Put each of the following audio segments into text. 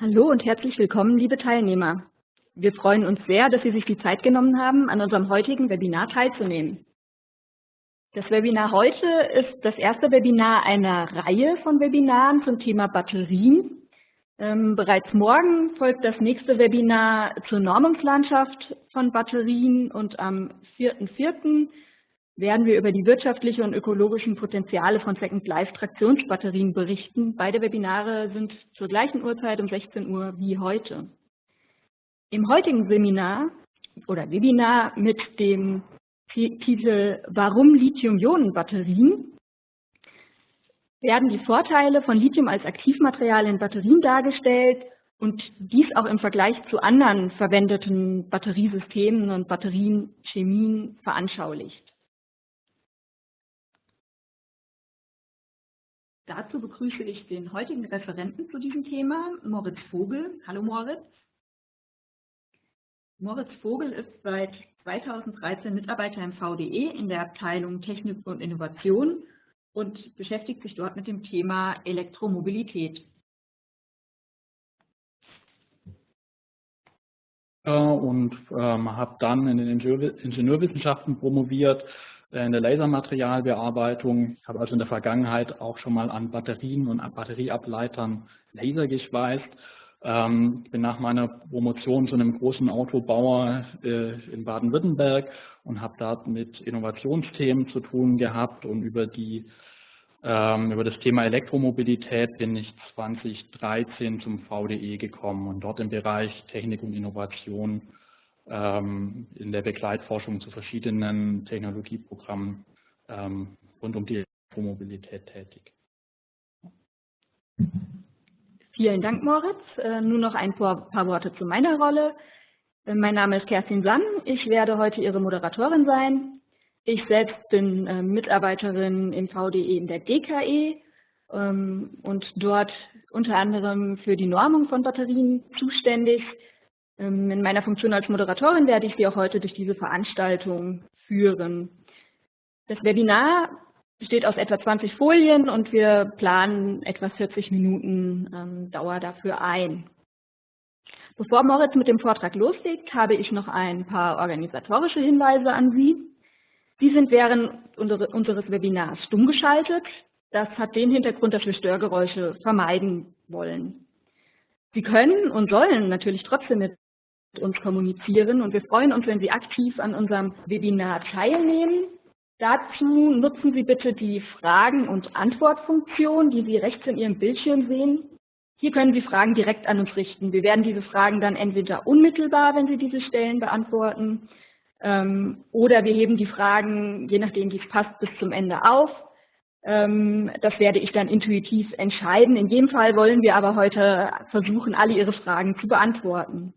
Hallo und herzlich willkommen, liebe Teilnehmer. Wir freuen uns sehr, dass Sie sich die Zeit genommen haben, an unserem heutigen Webinar teilzunehmen. Das Webinar heute ist das erste Webinar einer Reihe von Webinaren zum Thema Batterien. Ähm, bereits morgen folgt das nächste Webinar zur Normungslandschaft von Batterien und am 4.4 werden wir über die wirtschaftlichen und ökologischen Potenziale von Second-Life-Traktionsbatterien berichten. Beide Webinare sind zur gleichen Uhrzeit um 16 Uhr wie heute. Im heutigen Seminar oder Webinar mit dem Titel Warum Lithium-Ionen-Batterien werden die Vorteile von Lithium als Aktivmaterial in Batterien dargestellt und dies auch im Vergleich zu anderen verwendeten Batteriesystemen und Batterienchemien veranschaulicht. Dazu begrüße ich den heutigen Referenten zu diesem Thema, Moritz Vogel. Hallo Moritz. Moritz Vogel ist seit 2013 Mitarbeiter im VDE in der Abteilung Technik und Innovation und beschäftigt sich dort mit dem Thema Elektromobilität. Und ähm, habe dann in den Ingenieurwissenschaften promoviert in der Lasermaterialbearbeitung. Ich habe also in der Vergangenheit auch schon mal an Batterien und Batterieableitern Laser geschweißt. Ähm, ich bin nach meiner Promotion zu einem großen Autobauer äh, in Baden-Württemberg und habe dort mit Innovationsthemen zu tun gehabt und über die ähm, über das Thema Elektromobilität bin ich 2013 zum VDE gekommen und dort im Bereich Technik und Innovation ähm, in der Begleitforschung zu verschiedenen Technologieprogrammen ähm, rund um die Elektromobilität tätig. Vielen Dank, Moritz. Äh, nur noch ein paar, Worte zu meiner Rolle. Äh, mein Name ist Kerstin Sann. Ich werde heute Ihre Moderatorin sein. Ich selbst bin äh, Mitarbeiterin im VDE in der DKE ähm, und dort unter anderem für die Normung von Batterien zuständig. Ähm, in meiner Funktion als Moderatorin werde ich Sie auch heute durch diese Veranstaltung führen. Das Webinar besteht aus etwa 20 Folien und wir planen etwa 40 Minuten ähm, Dauer dafür ein. Bevor Moritz mit dem Vortrag loslegt, habe ich noch ein paar organisatorische Hinweise an Sie. Sie sind während unseres Webinars stumm geschaltet. Das hat den Hintergrund, dass wir Störgeräusche vermeiden wollen. Sie können und sollen natürlich trotzdem mit uns kommunizieren und wir freuen uns, wenn Sie aktiv an unserem Webinar teilnehmen. Dazu nutzen Sie bitte die Fragen- und Antwortfunktion, die Sie rechts in Ihrem Bildschirm sehen. Hier können Sie Fragen direkt an uns richten. Wir werden diese Fragen dann entweder unmittelbar, wenn Sie diese stellen, beantworten, ähm, oder wir heben die Fragen, je nachdem wie es passt, bis zum Ende auf. Ähm, das werde ich dann intuitiv entscheiden. In jedem Fall wollen wir aber heute versuchen, alle Ihre Fragen zu beantworten.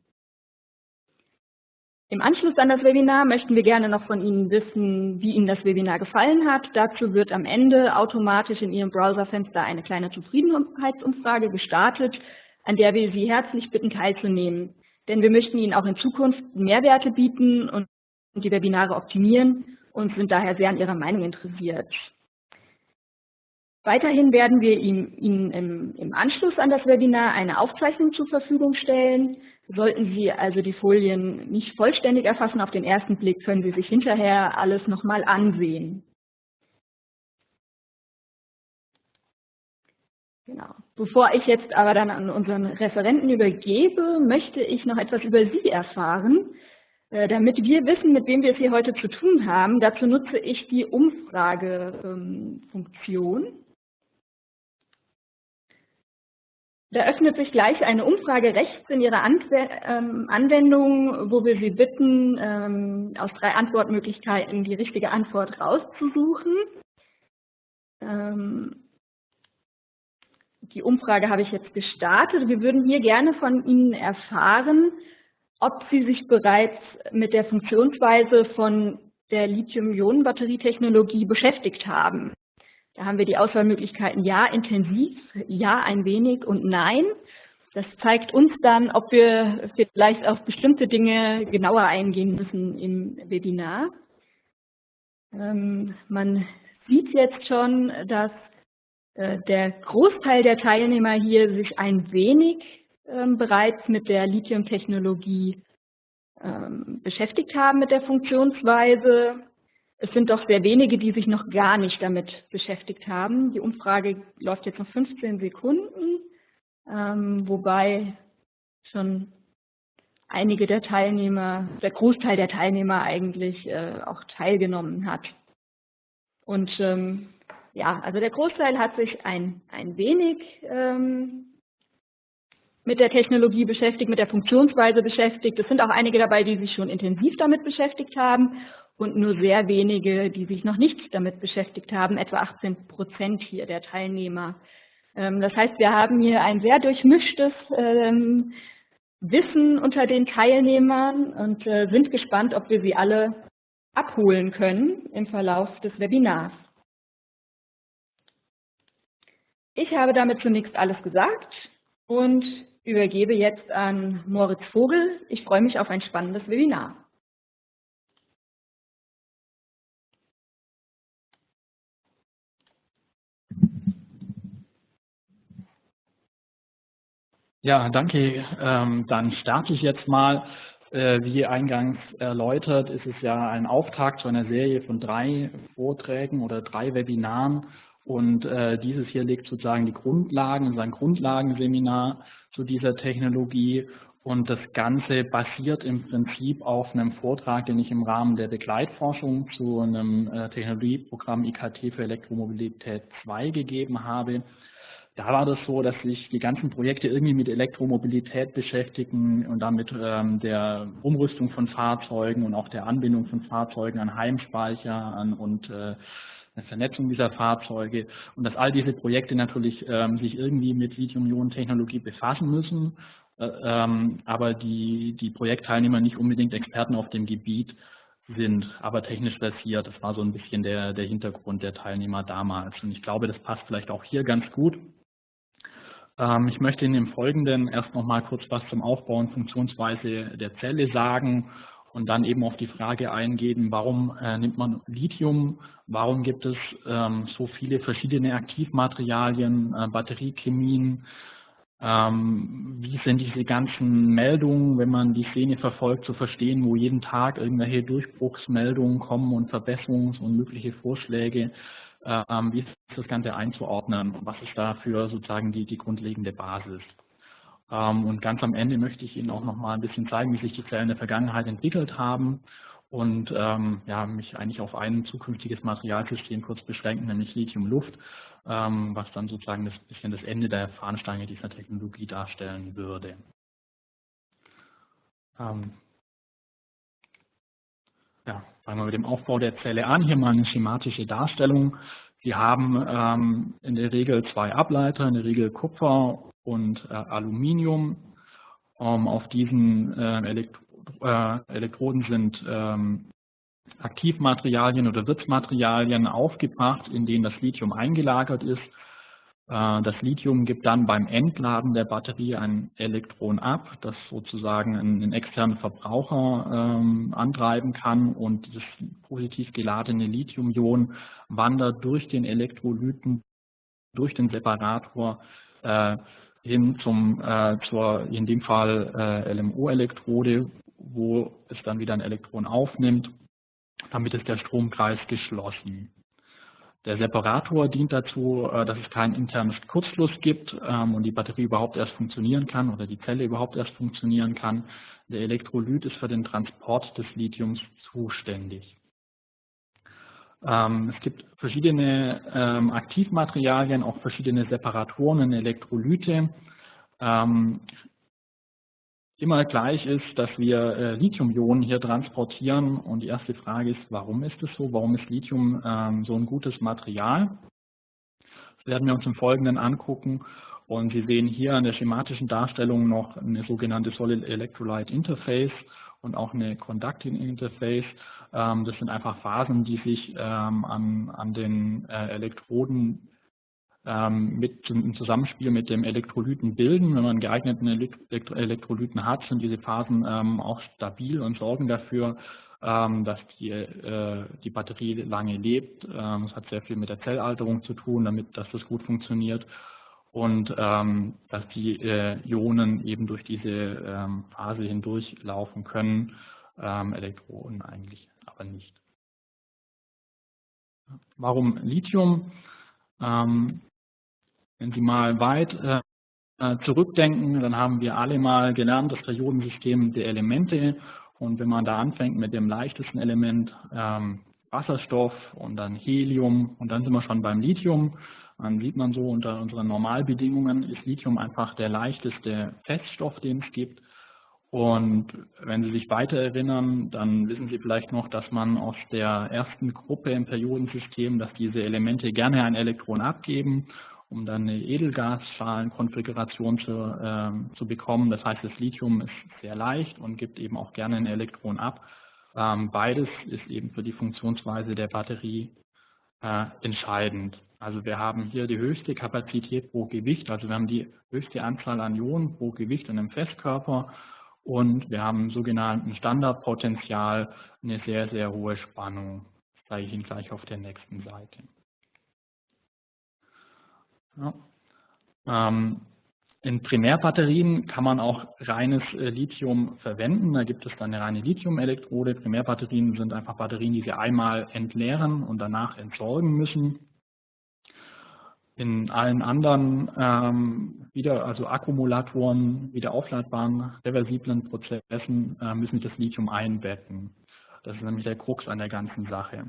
Im Anschluss an das Webinar möchten wir gerne noch von Ihnen wissen, wie Ihnen das Webinar gefallen hat. Dazu wird am Ende automatisch in Ihrem Browserfenster eine kleine Zufriedenheitsumfrage gestartet, an der wir Sie herzlich bitten teilzunehmen. Denn wir möchten Ihnen auch in Zukunft Mehrwerte bieten und die Webinare optimieren und sind daher sehr an Ihrer Meinung interessiert. Weiterhin werden wir Ihnen im, Anschluss an das Webinar eine Aufzeichnung zur Verfügung stellen. Sollten Sie also die Folien nicht vollständig erfassen auf den ersten Blick, können Sie sich hinterher alles nochmal ansehen. Genau. Bevor ich jetzt aber dann an unseren Referenten übergebe, möchte ich noch etwas über Sie erfahren. Äh, damit wir wissen, mit wem wir es hier heute zu tun haben, dazu nutze ich die Umfragefunktion. Da öffnet sich gleich eine Umfrage rechts in Ihrer ähm, Anwendung, wo wir Sie bitten, ähm, aus drei Antwortmöglichkeiten die richtige Antwort rauszusuchen. Ähm, die Umfrage habe ich jetzt gestartet. Wir würden hier gerne von Ihnen erfahren, ob Sie sich bereits mit der Funktionsweise von der Lithium-Ionen-Batterietechnologie beschäftigt haben. Da haben wir die Auswahlmöglichkeiten Ja intensiv, Ja ein wenig und Nein. Das zeigt uns dann, ob wir vielleicht auf bestimmte Dinge genauer eingehen müssen im Webinar. Ähm, man sieht jetzt schon, dass äh, der Großteil der Teilnehmer hier sich ein wenig ähm, bereits mit der Lithium-Technologie ähm, beschäftigt haben, mit der Funktionsweise. Es sind doch sehr wenige, die sich noch gar nicht damit beschäftigt haben. Die Umfrage läuft jetzt noch 15 Sekunden, ähm, wobei schon einige der Teilnehmer, der Großteil der Teilnehmer eigentlich äh, auch teilgenommen hat. Und ähm, ja, also der Großteil hat sich ein, ein wenig ähm, mit der Technologie beschäftigt, mit der Funktionsweise beschäftigt. Es sind auch einige dabei, die sich schon intensiv damit beschäftigt haben und nur sehr wenige, die sich noch nicht damit beschäftigt haben, etwa 18 Prozent hier der Teilnehmer. Ähm, das heißt, wir haben hier ein sehr durchmischtes ähm, Wissen unter den Teilnehmern und äh, sind gespannt, ob wir sie alle abholen können im Verlauf des Webinars. Ich habe damit zunächst alles gesagt und übergebe jetzt an Moritz Vogel. Ich freue mich auf ein spannendes Webinar. Ja, danke. Ähm, dann starte ich jetzt mal. Äh, wie eingangs erläutert, ist es ja ein Auftakt zu einer Serie von drei Vorträgen oder drei Webinaren. Und äh, dieses hier legt sozusagen die Grundlagen, ist ein Grundlagenseminar zu dieser Technologie. Und das Ganze basiert im Prinzip auf einem Vortrag, den ich im Rahmen der Begleitforschung zu einem äh, Technologieprogramm IKT für Elektromobilität 2 gegeben habe. Da war das so, dass sich die ganzen Projekte irgendwie mit Elektromobilität beschäftigen und damit ähm, der Umrüstung von Fahrzeugen und auch der Anbindung von Fahrzeugen an Heimspeicher an und äh, eine Vernetzung dieser Fahrzeuge und dass all diese Projekte natürlich ähm, sich irgendwie mit Lithium-Ionen-Technologie befassen müssen, äh, ähm, aber die, die Projektteilnehmer nicht unbedingt Experten auf dem Gebiet sind, aber technisch versiert. Das war so ein bisschen der, der Hintergrund der Teilnehmer damals. Und ich glaube, das passt vielleicht auch hier ganz gut. Ähm, ich möchte in dem Folgenden erst noch mal kurz was zum Aufbau und Funktionsweise der Zelle sagen und dann eben auf die Frage eingehen, warum äh, nimmt man Lithium, warum gibt es ähm, so viele verschiedene Aktivmaterialien, äh, Batteriechemien, ähm, wie sind diese ganzen Meldungen, wenn man die Szene verfolgt, zu verstehen, wo jeden Tag irgendwelche Durchbruchsmeldungen kommen und Verbesserungs- und mögliche Vorschläge, wie ist das Ganze einzuordnen, was ist dafür sozusagen die, die grundlegende Basis. Ähm, und ganz am Ende möchte ich Ihnen auch noch mal ein bisschen zeigen, wie sich die Zellen in der Vergangenheit entwickelt haben und ähm, ja, mich eigentlich auf ein zukünftiges Materialsystem kurz beschränken, nämlich Lithium-Luft, ähm, was dann sozusagen das bisschen das Ende der Fahnenstange dieser Technologie darstellen würde. Ja, fangen wir mit dem Aufbau der Zelle an. Hier mal eine schematische Darstellung. Sie haben ähm, in der Regel zwei Ableiter, in der Regel Kupfer und äh, Aluminium. Ähm, auf diesen äh, Elektro äh, Elektroden sind ähm, Aktivmaterialien oder Wirtsmaterialien aufgebracht, in denen das Lithium eingelagert ist. Äh, das Lithium gibt dann beim Entladen der Batterie ein Elektron ab, das sozusagen einen externen Verbraucher ähm, antreiben kann und das positiv geladene Lithium-Ion wandert durch den Elektrolyten, durch den Separator äh, hin zum, äh, zur, in dem Fall äh, LMO-Elektrode, wo es dann wieder ein Elektron aufnimmt. Damit ist der Stromkreis geschlossen. Der Separator dient dazu, äh, dass es keinen internen Kurzschluss gibt ähm, und die Batterie überhaupt erst funktionieren kann oder die Zelle überhaupt erst funktionieren kann. Der Elektrolyt ist für den Transport des Lithiums zuständig. Ähm, es gibt verschiedene ähm, Aktivmaterialien, auch verschiedene Separatoren und Elektrolyte. Ähm, immer gleich ist, dass wir äh, Lithium-Ionen hier transportieren. Und die erste Frage ist, warum ist es so? Warum ist Lithium so ein gutes Material? Das werden wir uns im Folgenden angucken. Und Sie sehen hier an der schematischen Darstellung noch eine sogenannte Solid Electrolyte Interface und auch eine Conducting Interface. Ähm, das sind einfach Phasen, die sich ähm, an, an den äh, Elektroden ähm, mit im Zusammenspiel mit dem Elektrolyten bilden. Wenn man geeigneten Elektrolyten hat, sind diese Phasen auch stabil und sorgen dafür, dass die, äh, die Batterie lange lebt. Es hat sehr viel mit der Zellalterung zu tun, damit dass das gut funktioniert. und ähm, dass die äh, Ionen eben durch diese ähm, Phase hindurch laufen können, ähm, Elektronen eigentlich aber nicht. Warum Lithium? Wenn Sie mal weit äh, zurückdenken, dann haben wir alle mal gelernt, das Periodensystem der Elemente. Und wenn man da anfängt mit dem leichtesten Element ähm, Wasserstoff und dann Helium und dann sind wir schon beim Lithium, dann sieht man so, unter unseren Normalbedingungen ist Lithium einfach der leichteste Feststoff, den es gibt. Und wenn Sie sich weiter erinnern, dann wissen Sie vielleicht noch, dass man aus der ersten Gruppe im Periodensystem, dass diese Elemente gerne ein Elektron abgeben um dann eine Edelgasschalenkonfiguration zu, äh, zu bekommen. Das heißt, das Lithium ist sehr leicht und gibt eben auch gerne ein Elektron ab. Ähm, beides ist eben für die Funktionsweise der Batterie äh, entscheidend. Also wir haben hier die höchste Kapazität pro Gewicht, also wir haben die höchste Anzahl an Ionen pro Gewicht in einem Festkörper und wir haben im sogenannten Standardpotenzial eine sehr, sehr hohe Spannung. Das zeige ich Ihnen gleich auf der nächsten Seite. Ja. Ähm, in Primärbatterien kann man auch reines äh, Lithium verwenden. Da gibt es dann eine reine Lithium-Elektrode. Primärbatterien sind einfach Batterien, die Sie einmal entleeren und danach entsorgen müssen. In allen anderen ähm, wieder, also Akkumulatoren, wieder aufladbaren, reversiblen Prozessen äh, müssen Sie das Lithium einbetten. Das ist nämlich der Krux an der ganzen Sache.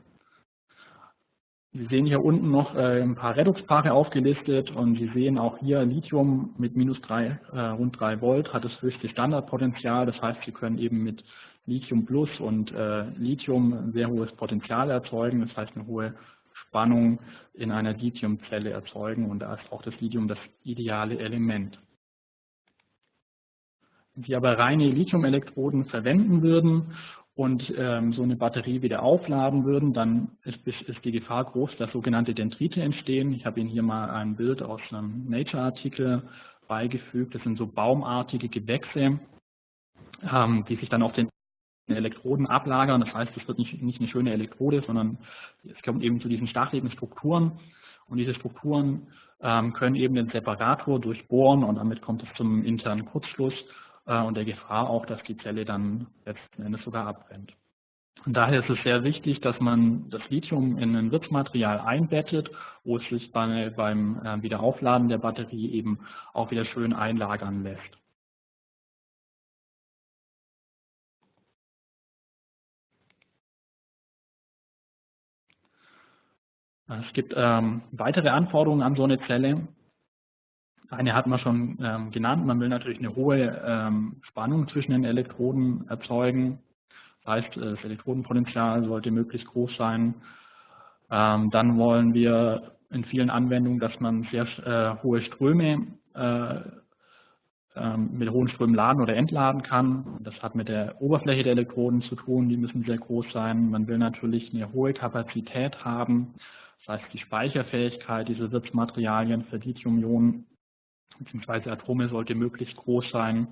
Sie sehen hier unten noch äh, ein paar Redoxpaare aufgelistet und Sie sehen auch hier Lithium mit minus drei, äh, rund 3 Volt hat das höchste Standardpotenzial. Das heißt, Sie können eben mit Lithium Plus und äh, Lithium ein sehr hohes Potenzial erzeugen. Das heißt, eine hohe Spannung in einer Lithiumzelle erzeugen und da ist auch das Lithium das ideale Element. Wenn Sie aber reine Lithiumelektroden verwenden würden und ähm, so eine Batterie wieder aufladen würden, dann ist, ist die Gefahr groß, dass sogenannte Dendrite entstehen. Ich habe Ihnen hier mal ein Bild aus einem Nature-Artikel beigefügt. Das sind so baumartige Gewächse, ähm, die sich dann auf den Elektroden ablagern. Das heißt, es wird nicht, nicht eine schöne Elektrode, sondern es kommt eben zu diesen stacheligen Strukturen. Und diese Strukturen ähm, können eben den Separator durchbohren und damit kommt es zum internen Kurzschluss und der Gefahr auch, dass die Zelle dann letzten Endes sogar abbrennt. Und daher ist es sehr wichtig, dass man das Lithium in ein Wirtsmaterial einbettet, wo es sich bei, beim äh, Wiederaufladen der Batterie eben auch wieder schön einlagern lässt. Es gibt ähm, weitere Anforderungen an so eine Zelle. Eine hat man schon ähm, genannt, man will natürlich eine hohe ähm, Spannung zwischen den Elektroden erzeugen. Das heißt, das Elektrodenpotenzial sollte möglichst groß sein. Ähm, dann wollen wir in vielen Anwendungen, dass man sehr äh, hohe Ströme äh, ähm, mit hohen Strömen laden oder entladen kann. Das hat mit der Oberfläche der Elektroden zu tun, die müssen sehr groß sein. Man will natürlich eine hohe Kapazität haben, das heißt die Speicherfähigkeit dieser Wirtsmaterialien für Lithium-Ionen beziehungsweise Atome sollte möglichst groß sein.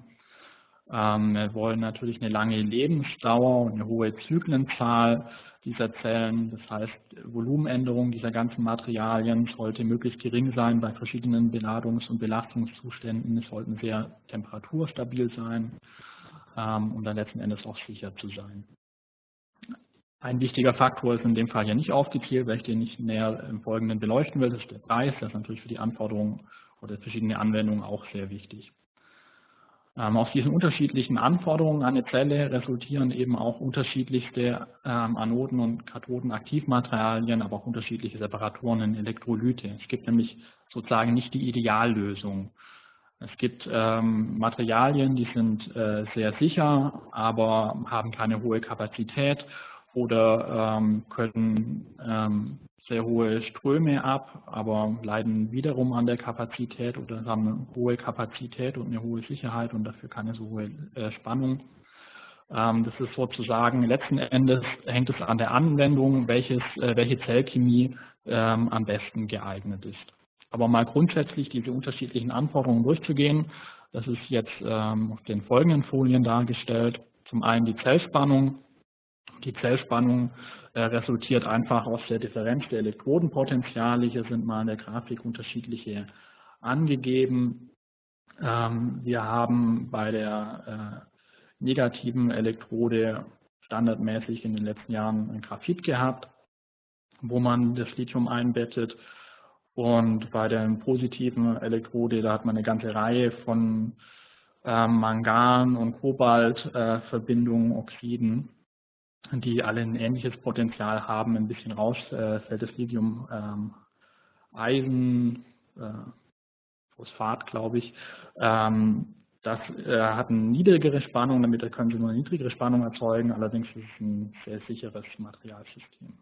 Ähm, wir wollen natürlich eine lange Lebensdauer und eine hohe Zyklenzahl dieser Zellen. Das heißt, Volumenänderung dieser ganzen Materialien sollte möglichst gering sein bei verschiedenen Beladungs- und Belastungszuständen. Es sollten sehr temperaturstabil sein, ähm, um dann letzten Endes auch sicher zu sein. Ein wichtiger Faktor ist in dem Fall hier nicht aufgezählt, weil ich den nicht näher im Folgenden beleuchten will. Das ist der Preis. Das ist natürlich für die Anforderungen oder verschiedene Anwendungen auch sehr wichtig. Ähm, aus diesen unterschiedlichen Anforderungen an eine Zelle resultieren eben auch unterschiedlichste ähm, Anoden- und Kathodenaktivmaterialien, aber auch unterschiedliche Separatoren in Elektrolyte. Es gibt nämlich sozusagen nicht die Ideallösung. Es gibt ähm, Materialien, die sind äh, sehr sicher, aber haben keine hohe Kapazität oder ähm, können ähm, sehr hohe Ströme ab, aber leiden wiederum an der Kapazität oder haben eine hohe Kapazität und eine hohe Sicherheit und dafür keine so hohe äh, Spannung. Ähm, das ist sozusagen, letzten Endes hängt es an der Anwendung, welches, äh, welche Zellchemie ähm, am besten geeignet ist. Aber mal grundsätzlich diese unterschiedlichen Anforderungen durchzugehen, das ist jetzt ähm, auf den folgenden Folien dargestellt. Zum einen die Zellspannung. Die Zellspannung resultiert einfach aus der Differenz der Elektrodenpotenziale. Hier sind mal in der Grafik unterschiedliche angegeben. Ähm, wir haben bei der äh, negativen Elektrode standardmäßig in den letzten Jahren ein Graphit gehabt, wo man das Lithium einbettet. Und bei der positiven Elektrode, da hat man eine ganze Reihe von äh, Mangan- und Kobaltverbindungen, äh, Oxiden, die alle ein ähnliches Potenzial haben. Ein bisschen raus äh, fällt das Lithium ähm, Eisen, äh, Phosphat, glaube ich. Ähm, das äh, hat eine niedrigere Spannung, damit können Sie nur eine niedrigere Spannung erzeugen. Allerdings ist es ein sehr sicheres Materialsystem.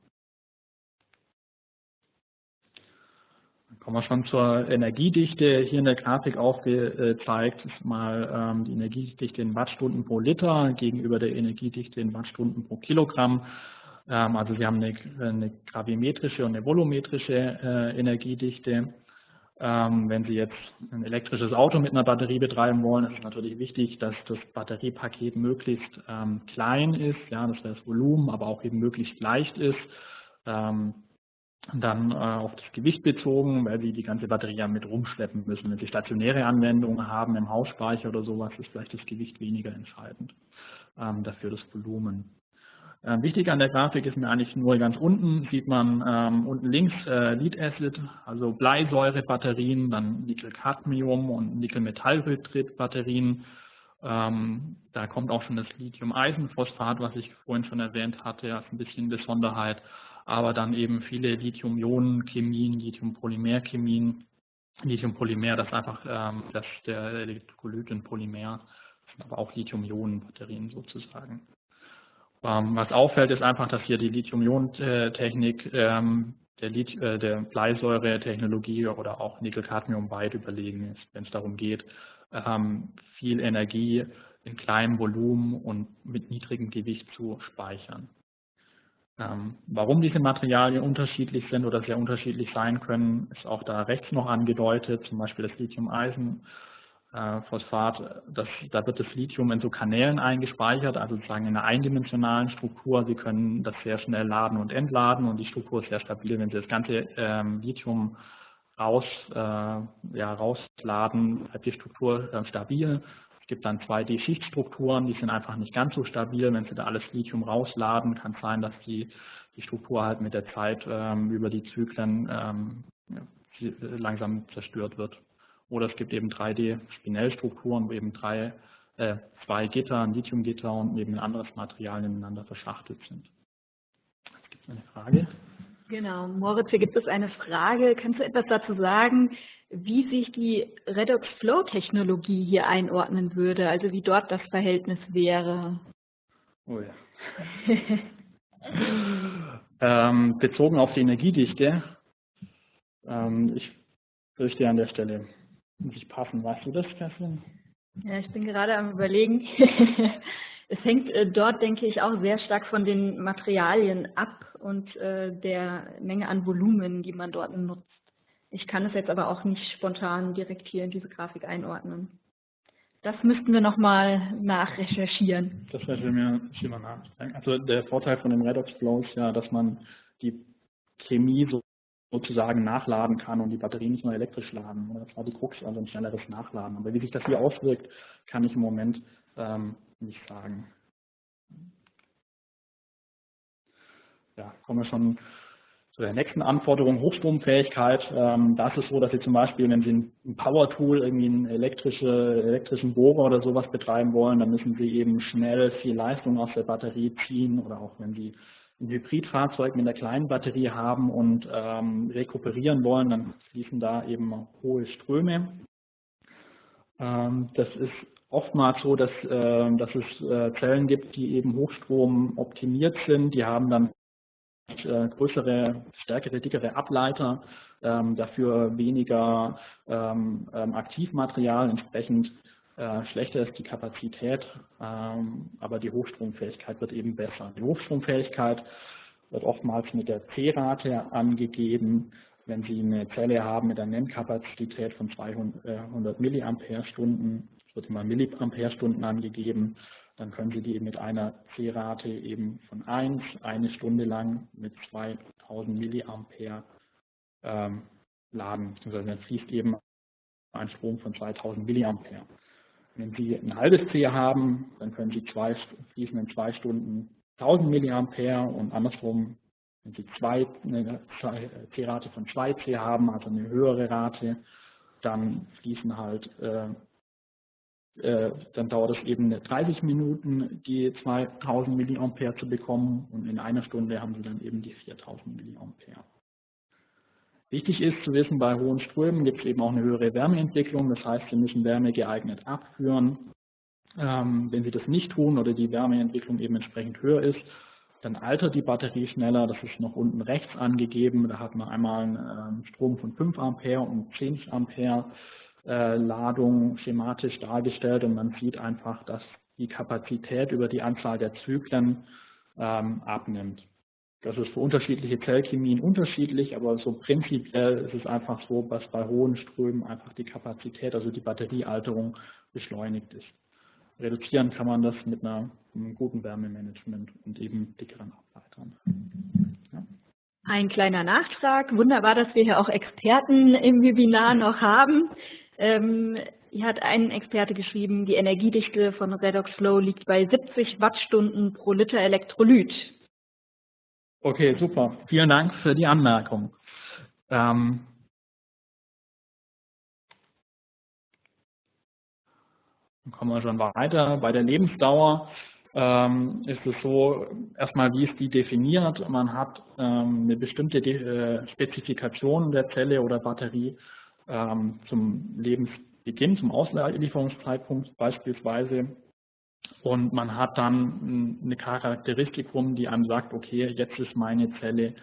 Kommen wir schon zur Energiedichte. Hier in der Grafik aufgezeigt ist mal ähm, die Energiedichte in Wattstunden pro Liter gegenüber der Energiedichte in Wattstunden pro Kilogramm. Ähm, also Sie haben eine, eine gravimetrische und eine volumetrische äh, Energiedichte. Ähm, wenn Sie jetzt ein elektrisches Auto mit einer Batterie betreiben wollen, ist es natürlich wichtig, dass das Batteriepaket möglichst klein ist, ja, dass das Volumen aber auch eben möglichst leicht ist. Dann äh, auf das Gewicht bezogen, weil sie die ganze Batterie ja mit rumschleppen müssen. Wenn sie stationäre Anwendungen haben im Hausspeicher oder sowas, ist vielleicht das Gewicht weniger entscheidend, ähm, dafür das Volumen. Ähm, wichtig an der Grafik ist mir eigentlich nur ganz unten, sieht man ähm, unten links äh, Lead Acid, also Bleisäurebatterien, dann Nickel-Cadmium und Nickel-Metallhydrid-Batterien. Ähm, da kommt auch schon das Lithium-Eisenphosphat, was ich vorhin schon erwähnt hatte, als ein bisschen Besonderheit aber dann eben viele Lithium-Ionen-Chemien, Lithium-Polymer-Chemien. Lithium-Polymer, das ist einfach ähm, das der Elektrolyten-Polymer, das sind aber auch Lithium-Ionen-Batterien sozusagen. Ähm, was auffällt, ist einfach, dass hier die Lithium-Ionen-Technik ähm, der, äh, der Bleisäure-Technologie oder auch Nickel-Cadmium weit überlegen ist, wenn es darum geht, ähm, viel Energie in kleinem Volumen und mit niedrigem Gewicht zu speichern. Ähm, warum diese Materialien unterschiedlich sind oder sehr unterschiedlich sein können, ist auch da rechts noch angedeutet, zum Beispiel das Lithium-Eisen. Äh, da wird das Lithium in so Kanälen eingespeichert, also sozusagen in einer eindimensionalen Struktur. Sie können das sehr schnell laden und entladen und die Struktur ist sehr stabil. Wenn Sie das ganze ähm, Lithium raus, äh, ja, rausladen, bleibt die Struktur äh, stabil gibt dann 2D-Schichtstrukturen, die sind einfach nicht ganz so stabil. Wenn Sie da alles Lithium rausladen, kann es sein, dass die, die Struktur halt mit der Zeit ähm, über die Zyklen ähm, langsam zerstört wird. Oder es gibt eben 3D-Spinellstrukturen, wo eben drei, äh, zwei Gitter, ein Lithiumgitter und eben ein anderes Material ineinander verschachtelt sind. Jetzt gibt es eine Frage. Genau, Moritz, hier gibt es eine Frage. Kannst du etwas dazu sagen, wie sich die Redox-Flow-Technologie hier einordnen würde, also wie dort das Verhältnis wäre. Oh ja. ähm, bezogen auf die Energiedichte, ähm, ich fürchte an der Stelle muss ich passen. Weißt du das, Kerstin? Ja, ich bin gerade am überlegen. es hängt äh, dort, denke ich, auch sehr stark von den Materialien ab und äh, der Menge an Volumen, die man dort nutzt. Ich kann es jetzt aber auch nicht spontan direkt hier in diese Grafik einordnen. Das müssten wir nochmal nachrecherchieren. Das werden wir schon mal nachdenken. Also der Vorteil von dem Redox Flow ist ja, dass man die Chemie so, sozusagen nachladen kann und die Batterie nicht nur elektrisch laden. Das war die Krux, also ein schnelleres Nachladen. Aber wie sich das hier auswirkt, kann ich im Moment ähm, nicht sagen. Ja, kommen wir schon zu der nächsten Anforderung, Hochstromfähigkeit. Ähm, da ist so, dass Sie zum Beispiel, wenn Sie ein Power-Tool, irgendwie einen elektrische, elektrischen Bohrer oder sowas betreiben wollen, dann müssen Sie eben schnell viel Leistung aus der Batterie ziehen oder auch wenn Sie ein Hybridfahrzeug mit einer kleinen Batterie haben und ähm, rekuperieren wollen, dann fließen da eben hohe Ströme. Ähm, das ist oftmals so, dass, äh, dass es äh, Zellen gibt, die eben Hochstrom optimiert sind. Die haben dann äh, größere, stärkere, dickere Ableiter, ähm, dafür weniger ähm, ähm, Aktivmaterial, entsprechend äh, schlechter ist die Kapazität, ähm, aber die Hochstromfähigkeit wird eben besser. Die Hochstromfähigkeit wird oftmals mit der C-Rate angegeben. Wenn Sie eine Zelle haben mit einer Nennkapazität von 200 Milliampere-Stunden, wird immer Milliampere-Stunden angegeben, dann können Sie die mit einer C-Rate eben von 1 eine Stunde lang mit 2000 Milliampere ähm, laden. Also dann fließt eben einen Strom von 2000 Milliampere. Wenn Sie ein halbes C haben, dann können Sie zwei, fließen in zwei Stunden 1000 Milliampere und andersrum, wenn Sie zwei, eine C-Rate von 2 C haben, also eine höhere Rate, dann fließen halt äh, dann dauert es eben 30 Minuten, die 2000 Milliampere zu bekommen. Und in einer Stunde haben Sie dann eben die 4000 Milliampere. Wichtig ist zu wissen, bei hohen Strömen gibt es eben auch eine höhere Wärmeentwicklung, das heißt, Sie müssen Wärme geeignet abführen. Ähm, wenn Sie das nicht tun oder die Wärmeentwicklung eben entsprechend höher ist, dann altert die Batterie schneller, das ist noch unten rechts angegeben, da hat man einmal einen ähm, Strom von 5 Ampere und 10 Ampere. äh, Ladung schematisch dargestellt und man sieht einfach, dass die Kapazität über die Anzahl der Zyklen ähm, abnimmt. Das ist für unterschiedliche Zellchemien unterschiedlich, aber so prinzipiell ist es einfach so, dass bei hohen Strömen einfach die Kapazität, also die Batteriealterung beschleunigt ist. Reduzieren kann man das mit, einer, einem guten Wärmemanagement und eben dickeren Ableitern. Ja. Ein kleiner Nachtrag. Wunderbar, dass wir hier auch Experten im Webinar noch haben. Ähm, hier hat ein Experte geschrieben, die Energiedichte von Redox Flow liegt bei 70 Wattstunden pro Liter Elektrolyt. Okay, super. Vielen Dank für die Anmerkung. Ähm, dann kommen wir schon weiter. Bei der Lebensdauer ähm, ist es so, erstmal, wie ist die definiert? Man hat ähm, eine bestimmte äh, Spezifikation der Zelle oder Batterie zum Lebensbeginn, zum Auslieferungszeitpunkt beispielsweise. Und man hat dann eine Charakteristikum, die einem sagt, okay, jetzt ist meine Zelle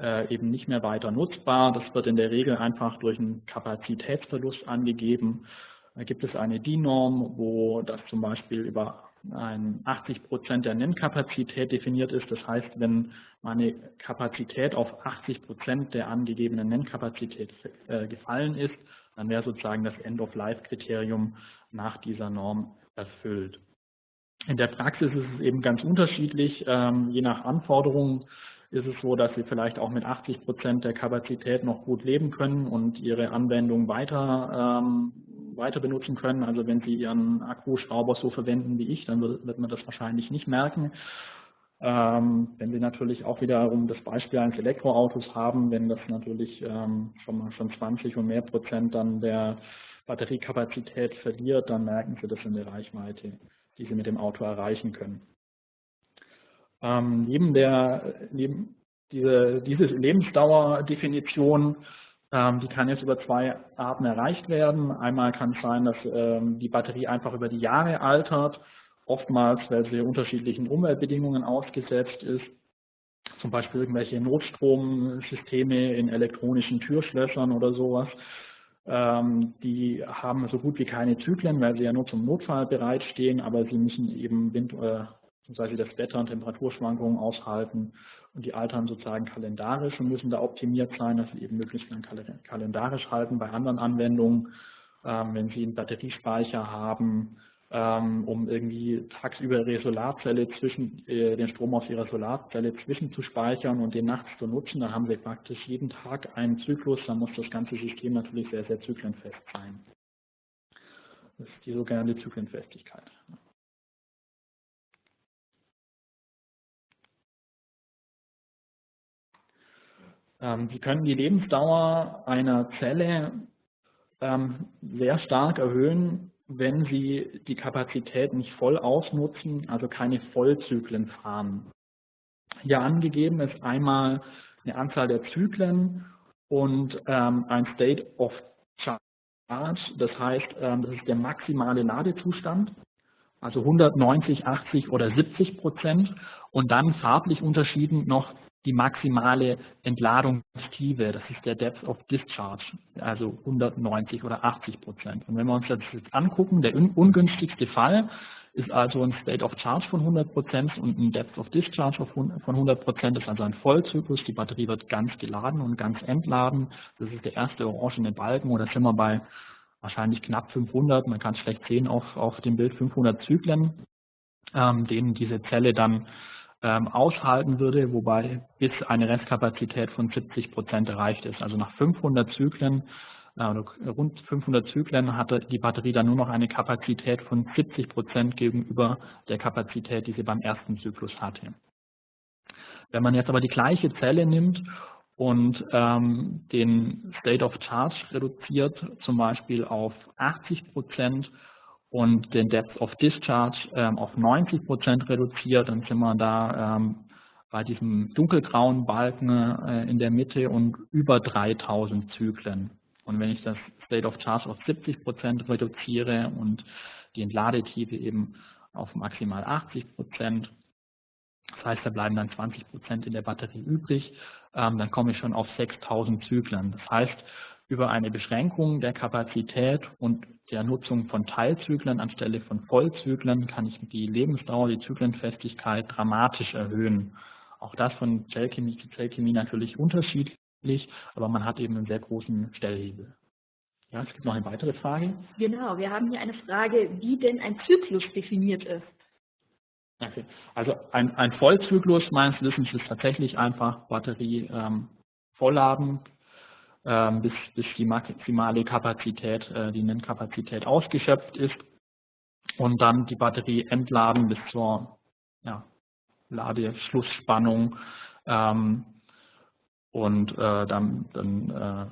äh, eben nicht mehr weiter nutzbar. Das wird in der Regel einfach durch einen Kapazitätsverlust angegeben. Da gibt es eine DIN-Norm, wo das zum Beispiel über ein 80 Prozent der Nennkapazität definiert ist. Das heißt, wenn meine Kapazität auf 80 Prozent der angegebenen Nennkapazität äh, gefallen ist, dann wäre sozusagen das End-of-Life-Kriterium nach dieser Norm erfüllt. In der Praxis ist es eben ganz unterschiedlich. Ähm, je nach Anforderungen ist es so, dass Sie vielleicht auch mit 80 Prozent der Kapazität noch gut leben können und Ihre Anwendung weiter ähm, weiter benutzen können. Also wenn Sie Ihren Akkuschrauber so verwenden wie ich, dann wird, man das wahrscheinlich nicht merken. Ähm, wenn Sie natürlich auch wiederum das Beispiel eines Elektroautos haben, wenn das natürlich ähm, schon mal schon 20 und mehr Prozent dann der Batteriekapazität verliert, dann merken Sie das in der Reichweite, die Sie mit dem Auto erreichen können. Ähm, neben der, neben diese, diese Lebensdauerdefinition die kann jetzt über zwei Arten erreicht werden. Einmal kann es sein, dass ähm, die Batterie einfach über die Jahre altert, oftmals, weil sie unterschiedlichen Umweltbedingungen ausgesetzt ist. Zum Beispiel irgendwelche Notstromsysteme in elektronischen Türschlössern oder sowas. Ähm, die haben so gut wie keine Zyklen, weil sie ja nur zum Notfall bereitstehen, aber sie müssen eben Wind, äh, beziehungsweise das Wetter und Temperaturschwankungen aushalten und die altern sozusagen kalendarisch und müssen da optimiert sein, dass sie eben möglichst lang kalendarisch halten. Bei anderen Anwendungen, ähm, wenn Sie einen Batteriespeicher haben, ähm, um irgendwie tagsüber Ihre Solarzelle zwischen, äh, den Strom aus Ihrer Solarzelle zwischenzuspeichern und den nachts zu nutzen, dann haben Sie praktisch jeden Tag einen Zyklus, dann muss das ganze System natürlich sehr, sehr zyklenfest sein. Das ist die sogenannte Zyklenfestigkeit. Sie können die Lebensdauer einer Zelle ähm, sehr stark erhöhen, wenn Sie die Kapazität nicht voll ausnutzen, also keine Vollzyklen fahren. Hier angegeben ist einmal eine Anzahl der Zyklen und ähm, ein State of Charge. Das heißt, das ist der maximale Ladezustand, also 190, 80 oder 70 Prozent. Und dann farblich unterschieden noch die maximale Entladungstiefe, das ist der Depth of Discharge, also 190 oder 80 Prozent. Und wenn wir uns das jetzt angucken, der ungünstigste Fall ist also ein State of Charge von 100 Prozent und ein Depth of Discharge von 100 Prozent, das ist also ein Vollzyklus, die Batterie wird ganz geladen und ganz entladen. Das ist der erste orangene Balken oder sind wir bei wahrscheinlich knapp 500, man kann es schlecht sehen auf, auf dem Bild, 500 Zyklen, ähm, denen diese Zelle dann ähm, aushalten würde, wobei bis eine Restkapazität von 70 Prozent erreicht ist. Also nach 500 Zyklen äh, rund 500 Zyklen hatte die Batterie dann nur noch eine Kapazität von 70 Prozent gegenüber der Kapazität, die sie beim ersten Zyklus hatte. Wenn man jetzt aber die gleiche Zelle nimmt und ähm, den State of Charge reduziert, zum Beispiel auf 80 Prozent und den Depth of Discharge ähm, auf 90 Prozent reduziert, dann sind wir da ähm, bei diesem dunkelgrauen Balken äh, in der Mitte und über 3000 Zyklen. Und wenn ich das State of Charge auf 70 Prozent reduziere und die Entladetiefe eben auf maximal 80 Prozent, das heißt, da bleiben dann 20 Prozent in der Batterie übrig, ähm, dann komme ich schon auf 6000 Zyklen. Das heißt, über eine Beschränkung der Kapazität und der Nutzung von Teilzyklen anstelle von Vollzyklen kann ich die Lebensdauer, die Zyklenfestigkeit dramatisch erhöhen. Auch das von Zellchemie zu Zellchemie natürlich unterschiedlich, aber man hat eben einen sehr großen Stellhebel. Ja, es gibt noch eine weitere Frage. Genau, wir haben hier eine Frage, wie denn ein Zyklus definiert ist. Okay. Also ein, ein Vollzyklus meines Wissens ist tatsächlich einfach Batterie ähm, vollladen, bis, bis die maximale Kapazität, äh, die Nennkapazität ausgeschöpft ist und dann die Batterie entladen bis zur ja, Ladeschlussspannung. Ähm, und äh, dann, dann äh,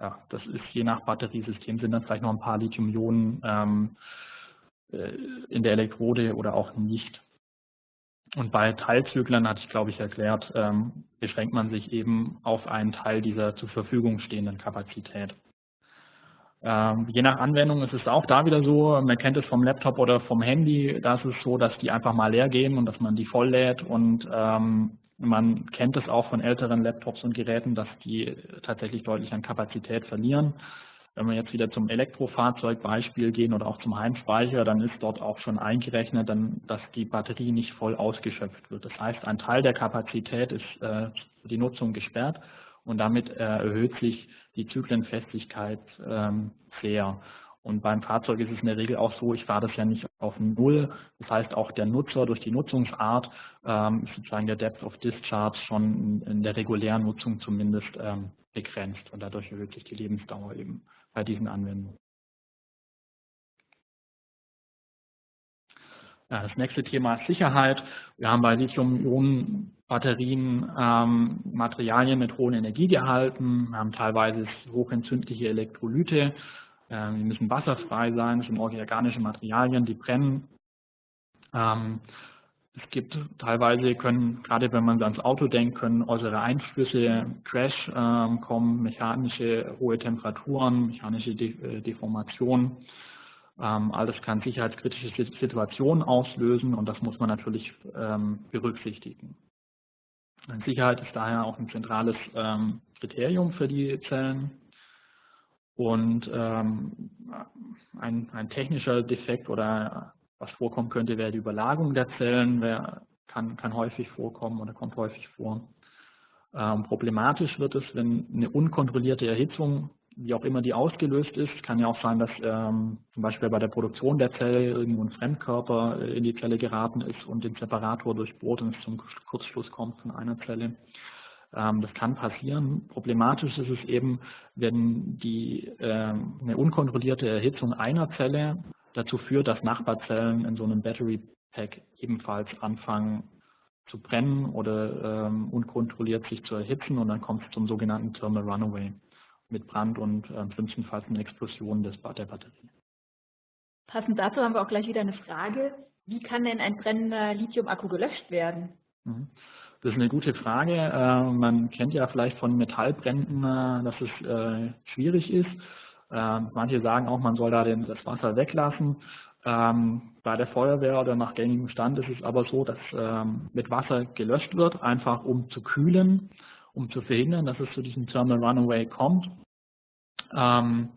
ja, das ist je nach Batteriesystem sind dann vielleicht noch ein paar Lithium-Ionen ähm, äh, in der Elektrode oder auch nicht. Und bei Teilzyklern, hatte ich glaube ich erklärt, ähm, beschränkt man sich eben auf einen Teil dieser zur Verfügung stehenden Kapazität. Ähm, je nach Anwendung ist es auch da wieder so, man kennt es vom Laptop oder vom Handy, da ist es so, dass die einfach mal leer gehen und dass man die voll lädt und ähm, man kennt es auch von älteren Laptops und Geräten, dass die tatsächlich deutlich an Kapazität verlieren. Wenn wir jetzt wieder zum Elektrofahrzeugbeispiel gehen oder auch zum Heimspeicher, dann ist dort auch schon eingerechnet, dass die Batterie nicht voll ausgeschöpft wird. Das heißt, ein Teil der Kapazität ist äh, für die Nutzung gesperrt und damit äh, erhöht sich die Zyklenfestigkeit ähm, sehr. Und beim Fahrzeug ist es in der Regel auch so, ich fahre das ja nicht auf Null. Das heißt, auch der Nutzer durch die Nutzungsart ähm, ist sozusagen der Depth of Discharge schon in, der regulären Nutzung zumindest ähm, begrenzt. Und dadurch erhöht sich die Lebensdauer eben bei diesen Anwendungen. Ja, das nächste Thema ist Sicherheit. Wir haben bei Lithium-Ionen-Batterien ähm, Materialien mit hohem Energiegehalten, wir haben teilweise hochentzündliche Elektrolyte, ähm, die müssen wasserfrei sein, das sind organische Materialien, die brennen. Ähm, es gibt teilweise können, gerade wenn man ans Auto denkt, können äußere Einflüsse, Crash ähm, kommen, mechanische hohe Temperaturen, mechanische De äh, Deformation. Ähm, all das kann sicherheitskritische Situationen auslösen und das muss man natürlich ähm, berücksichtigen. Sicherheit ist daher auch ein zentrales ähm, Kriterium für die Zellen. Und ähm, ein, ein, technischer Defekt oder was vorkommen könnte, wäre die Überlagerung der Zellen, kann, kann häufig vorkommen oder kommt häufig vor. Ähm, problematisch wird es, wenn eine unkontrollierte Erhitzung wie auch immer die ausgelöst ist. Kann ja auch sein, dass ähm, zum Beispiel bei der Produktion der Zelle irgendwo ein Fremdkörper äh, in die Zelle geraten ist und den Separator durchbohrt und es zum Kurzschluss kommt von einer Zelle. Ähm, das kann passieren. Problematisch ist es eben, wenn die, ähm, eine unkontrollierte Erhitzung einer Zelle dazu führt, dass Nachbarzellen in so einem Battery Pack ebenfalls anfangen zu brennen oder ähm, unkontrolliert sich zu erhitzen und dann kommt es zum sogenannten Thermal Runaway mit Brand und äh, schlimmstenfalls eine Explosion des, der Batterie. Passend dazu haben wir auch gleich wieder eine Frage. Wie kann denn ein brennender Lithium-Akku gelöscht werden? Mhm. Das ist eine gute Frage. Äh, man kennt ja vielleicht von Metallbränden, äh, dass es äh, schwierig ist. Äh, manche sagen auch, man soll da das Wasser weglassen. Ähm, bei der Feuerwehr oder nach gängigem Stand ist es aber so, dass ähm, mit Wasser gelöscht wird, einfach um zu kühlen um zu verhindern, dass es zu diesem Thermal Runaway kommt. Ähm,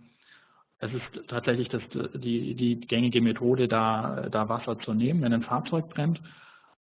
es ist tatsächlich das, die, die gängige Methode, da, da Wasser zu nehmen, wenn ein Fahrzeug brennt.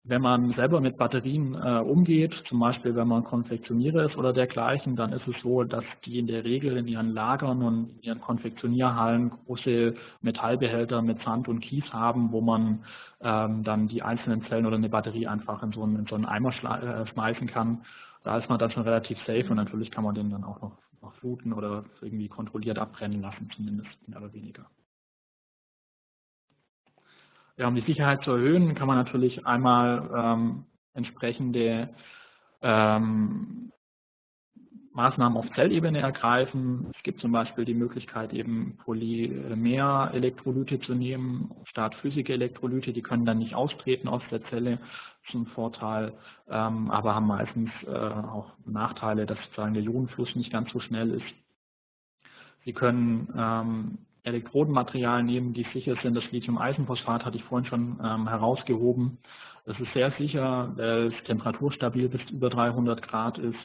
Wenn man selber mit Batterien äh, umgeht, zum Beispiel wenn man Konfektionierer ist oder dergleichen, dann ist es so, dass die in der Regel in ihren Lagern und in ihren Konfektionierhallen große Metallbehälter mit Sand und Kies haben, wo man ähm, dann die einzelnen Zellen oder eine Batterie einfach in so einen, in so einen Eimer äh, schmeißen kann da ist man dann schon relativ safe und natürlich kann man den dann auch noch noch fluten oder irgendwie kontrolliert abbrennen lassen, zumindest mehr oder weniger. Ja, um die Sicherheit zu erhöhen, kann man natürlich einmal ähm, entsprechende ähm, Maßnahmen auf Zellebene ergreifen. Es gibt zum Beispiel die Möglichkeit, eben Polymer-Elektrolyte zu nehmen, statt Physik-Elektrolyte. Die können dann nicht austreten aus der Zelle. Ein Vorteil, ähm, aber haben meistens äh, auch Nachteile, dass sozusagen der Ionenfluss nicht ganz so schnell ist. Sie können ähm, Elektrodenmaterial nehmen, die sicher sind. Das Lithium-Eisenphosphat hatte ich vorhin schon ähm, herausgehoben. Das ist sehr sicher, weil es temperaturstabil bis über 300 Grad ist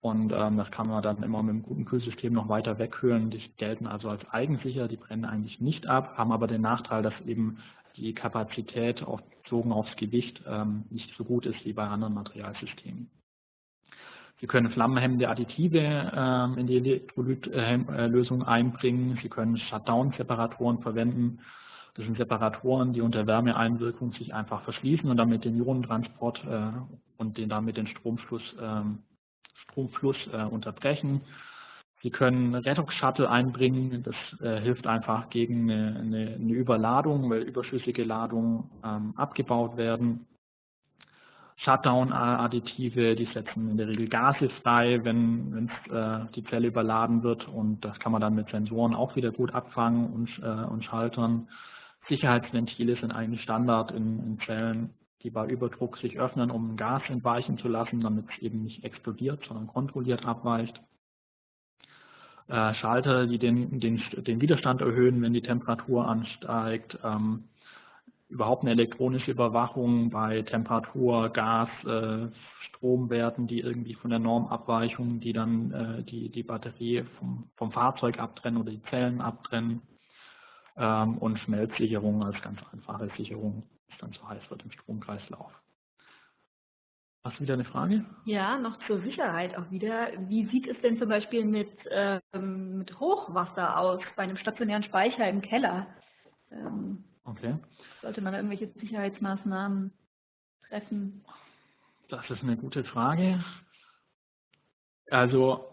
und ähm, das kann man dann immer mit einem guten Kühlsystem noch weiter wegkühlen. Die gelten also als eigensicher, die brennen eigentlich nicht ab, haben aber den Nachteil, dass eben die Kapazität auch bezogen aufs Gewicht ähm, nicht so gut ist wie bei anderen Materialsystemen. Sie können flammenhemmende Additive ähm, in die Elektrolytlösung einbringen. Sie können Shutdown-Separatoren verwenden. Das sind Separatoren, die unter Wärmeeinwirkung sich einfach verschließen und damit den Ionentransport äh, und den damit den Stromfluss ähm, Stromfluss äh, unterbrechen. Sie können Redox-Shuttle einbringen, das äh, hilft einfach gegen eine, Überladung, weil überschüssige Ladungen ähm, abgebaut werden. Shutdown-Additive, die setzen in der Regel Gase frei, wenn äh, die Zelle überladen wird und das kann man dann mit Sensoren auch wieder gut abfangen und, äh, und schaltern. Sicherheitsventile sind eigentlich Standard in, in Zellen die bei Überdruck sich öffnen, um Gas entweichen zu lassen, damit es eben nicht explodiert, sondern kontrolliert abweicht. Äh, Schalter, die den, den, den, Widerstand erhöhen, wenn die Temperatur ansteigt. Ähm, überhaupt eine elektronische Überwachung bei Temperatur, Gas, äh, Stromwerten, die irgendwie von der Norm abweichen, die dann äh, die, die Batterie vom, vom Fahrzeug abtrennen oder die Zellen abtrennen. Ähm, und Schmelzsicherung als ganz einfache Sicherung es dann zu heiß wird im Stromkreislauf. Hast du wieder eine Frage? Ja, noch zur Sicherheit auch wieder. Wie sieht es denn zum Beispiel mit, ähm, mit Hochwasser aus bei einem stationären Speicher im Keller? Ähm, okay. Sollte man irgendwelche Sicherheitsmaßnahmen treffen? Das ist eine gute Frage. Also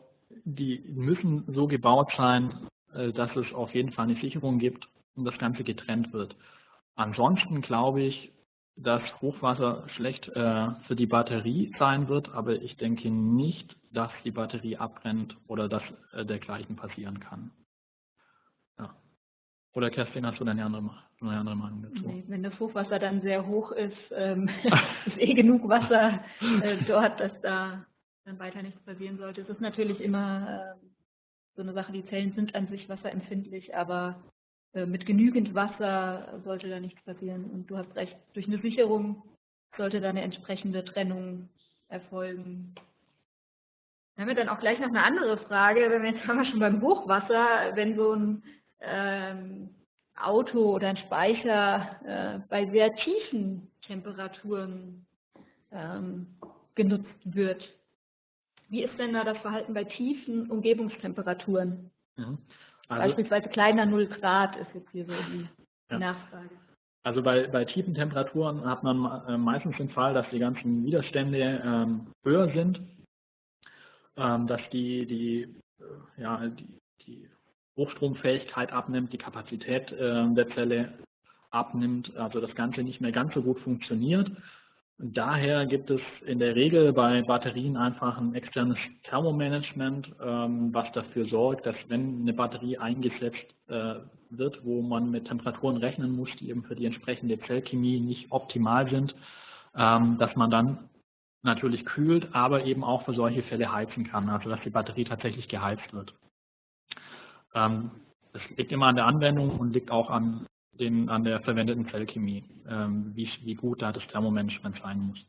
die müssen so gebaut sein, äh, dass es auf jeden Fall eine Sicherung gibt und das Ganze getrennt wird. Ansonsten glaube ich, dass Hochwasser schlecht äh, für die Batterie sein wird, aber ich denke nicht, dass die Batterie abbrennt oder dass äh, dergleichen passieren kann. Oder Kerstin, hast du eine andere, eine andere Meinung dazu? Nee, wenn das Hochwasser dann sehr hoch ist, ähm, ist eh genug Wasser äh, dort, dass da dann weiter nichts passieren sollte. Es ist natürlich immer äh, so eine Sache, die Zellen sind an sich wasserempfindlich, aber äh, mit genügend Wasser sollte da nichts passieren. Und du hast recht, durch eine Sicherung sollte da eine entsprechende Trennung erfolgen. Dann haben wir dann auch gleich noch eine andere Frage, wenn wir jetzt haben wir schon beim Hochwasser, wenn so ein ähm, Auto oder ein Speicher äh, bei sehr tiefen Temperaturen ähm, genutzt wird. Wie ist denn da das Verhalten bei tiefen Umgebungstemperaturen? Mhm. Also, Beispielsweise kleiner 0 Grad ist jetzt hier so die ja. Nachfrage. Also bei, bei tiefen Temperaturen hat man äh, meistens den Fall, dass die ganzen Widerstände ähm, höher sind, ähm, dass die, die, äh, ja, die, die Hochstromfähigkeit abnimmt, die Kapazität äh, der Zelle abnimmt, also das Ganze nicht mehr ganz so gut funktioniert. Daher gibt es in der Regel bei Batterien einfach ein externes Thermomanagement, ähm, was dafür sorgt, dass wenn eine Batterie eingesetzt äh, wird, wo man mit Temperaturen rechnen muss, die eben für die entsprechende Zellchemie nicht optimal sind, ähm, dass man dann natürlich kühlt, aber eben auch für solche Fälle heizen kann, also dass die Batterie tatsächlich geheizt wird. Ähm, das liegt immer an der Anwendung und liegt auch an den, an der verwendeten Zellchemie, ähm, wie, wie gut da das Thermomanagement sein muss.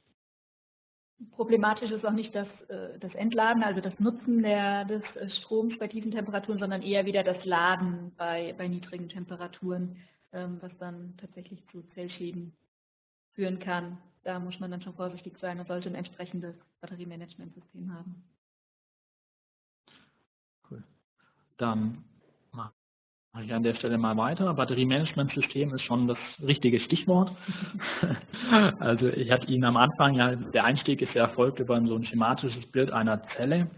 Problematisch ist auch nicht das, äh, das Entladen, also das Nutzen der, des äh, Stroms bei tiefen Temperaturen, sondern eher wieder das Laden bei, bei niedrigen Temperaturen, ähm, was dann tatsächlich zu Zellschäden führen kann. Da muss man dann schon vorsichtig sein und sollte ein entsprechendes Batteriemanagementsystem haben. Cool. Dann Mache ich an der Stelle mal weiter. Batteriemanagementsystem ist schon das richtige Stichwort. also ich hatte Ihnen am Anfang, ja, der Einstieg ist ja erfolgt über so ein schematisches Bild einer Zelle.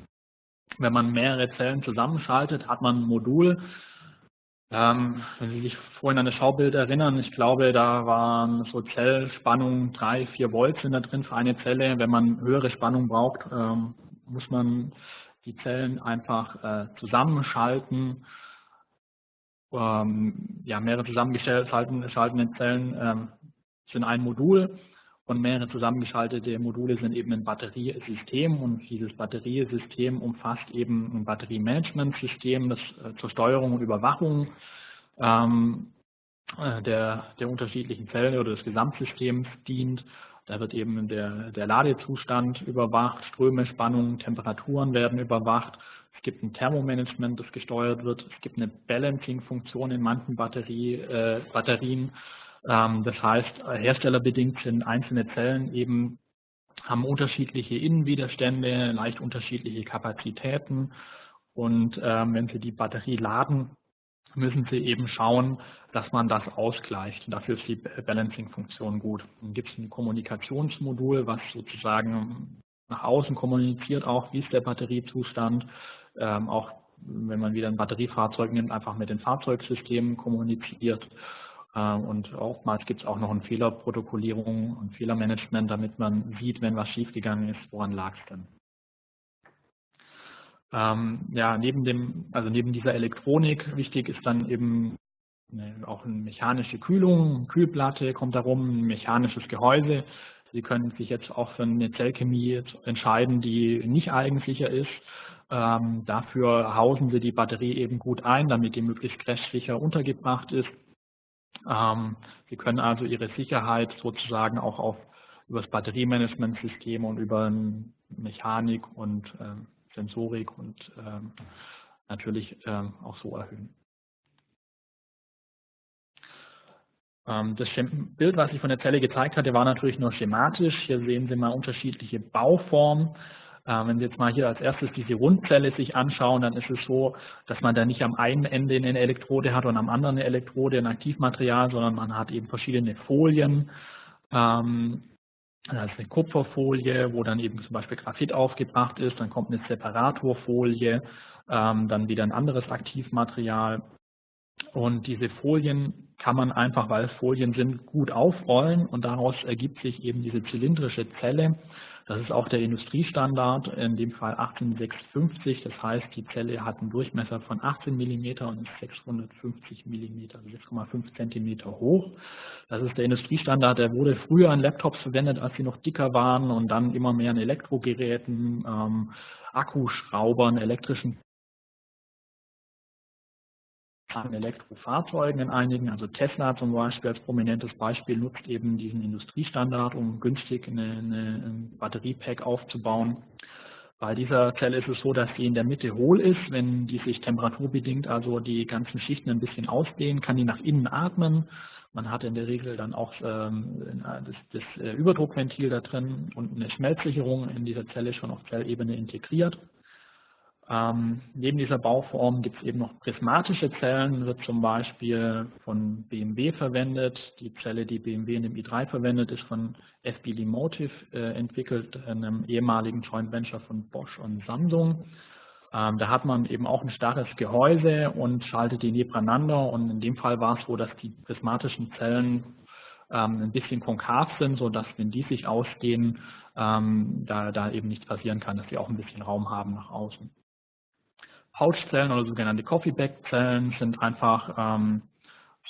wenn man mehrere Zellen zusammenschaltet, hat man ein Modul. Ähm, wenn Sie sich vorhin an das Schaubild erinnern, ich glaube, da waren so Zellspannungen, drei, vier Volt sind da drin für eine Zelle. Wenn man höhere Spannung braucht, ähm, muss man die Zellen einfach äh, zusammenschalten. Ähm, ja, mehrere zusammengeschaltete Zellen ähm, sind ein Modul und mehrere zusammengeschaltete Module sind eben ein Batteriesystem und dieses Batteriesystem umfasst eben ein Batteriemanagementsystem, das äh, zur Steuerung und Überwachung ähm, äh, der, der unterschiedlichen Zellen oder des Gesamtsystems dient. Da wird eben der, der Ladezustand überwacht, Ströme, Spannungen, Temperaturen werden überwacht. Es gibt ein Thermomanagement, das gesteuert wird. Es gibt eine Balancing-Funktion in manchen Batterie, äh, Batterien. Ähm, das heißt, herstellerbedingt sind einzelne Zellen eben haben unterschiedliche Innenwiderstände, leicht unterschiedliche Kapazitäten. Und ähm, wenn Sie die Batterie laden, müssen Sie eben schauen, dass man das ausgleicht. Dafür ist die Balancing-Funktion gut. Dann gibt es ein Kommunikationsmodul, was sozusagen nach außen kommuniziert auch, wie ist der Batteriezustand, ähm, auch wenn man wieder ein Batteriefahrzeug nimmt, einfach mit den Fahrzeugsystemen kommuniziert. Ähm, und oftmals gibt es auch noch eine Fehlerprotokollierung und Fehlermanagement, damit man sieht, wenn was schiefgegangen ist, woran lag es denn. Ähm, ja, neben dem, also neben dieser Elektronik wichtig ist dann eben auch eine mechanische Kühlung, Kühlplatte kommt darum, ein mechanisches Gehäuse. Sie können sich jetzt auch für eine Zellchemie entscheiden, die nicht eigensicher ist. Ähm, dafür hausen Sie die Batterie eben gut ein, damit die möglichst crashsicher untergebracht ist. Ähm, Sie können also Ihre Sicherheit sozusagen auch auf über das Batteriemanagementsystem und über Mechanik und äh, Sensorik und ähm, natürlich ähm, auch so erhöhen. Ähm, das Bild, was ich von der Zelle gezeigt hatte, war natürlich nur schematisch. Hier sehen Sie mal unterschiedliche Bauformen. Ähm, wenn Sie jetzt mal hier als erstes diese Rundzelle sich anschauen, dann ist es so, dass man da nicht am einen Ende eine Elektrode hat und am anderen eine Elektrode, ein Aktivmaterial, sondern man hat eben verschiedene Folien. Ähm, das ist eine Kupferfolie, wo dann eben zum Beispiel Graphit aufgebracht ist, dann kommt eine Separatorfolie, dann wieder ein anderes Aktivmaterial und diese Folien kann man einfach, weil es Folien sind, gut aufrollen und daraus ergibt sich eben diese zylindrische Zelle. Das ist auch der Industriestandard, in dem Fall 18650. Das heißt, die Zelle hat einen Durchmesser von 18 mm und ist 650 mm, also 6,5 cm hoch. Das ist der Industriestandard, der wurde früher in Laptops verwendet, als sie noch dicker waren und dann immer mehr in Elektrogeräten, ähm, Akkuschraubern, elektrischen an Elektrofahrzeugen in einigen, also Tesla zum Beispiel als prominentes Beispiel nutzt eben diesen Industriestandard, um günstig eine, eine, ein Batteriepack aufzubauen. Bei dieser Zelle ist es so, dass sie in der Mitte hohl ist. Wenn die sich temperaturbedingt, also die ganzen Schichten ein bisschen ausdehnen, kann die nach innen atmen. Man hat in der Regel dann auch ähm, das, das äh, Überdruckventil da drin und eine Schmelzsicherung in dieser Zelle schon auf Zellebene integriert. Ähm, neben dieser Bauform gibt es eben noch prismatische Zellen, wird zum Beispiel von BMW verwendet. Die Zelle, die BMW in dem i3 verwendet, ist von FB Motive äh, entwickelt, einem ehemaligen Joint Venture von Bosch und Samsung. Ähm, da hat man eben auch ein starres Gehäuse und schaltet die nebeneinander. Und in dem Fall war es so, dass die prismatischen Zellen ähm, ein bisschen konkav sind, sodass, wenn die sich ausdehnen, ähm, da, da eben nichts passieren kann, dass sie auch ein bisschen Raum haben nach außen. Pouchzellen oder sogenannte Coffee-Bag-Zellen sind einfach ähm,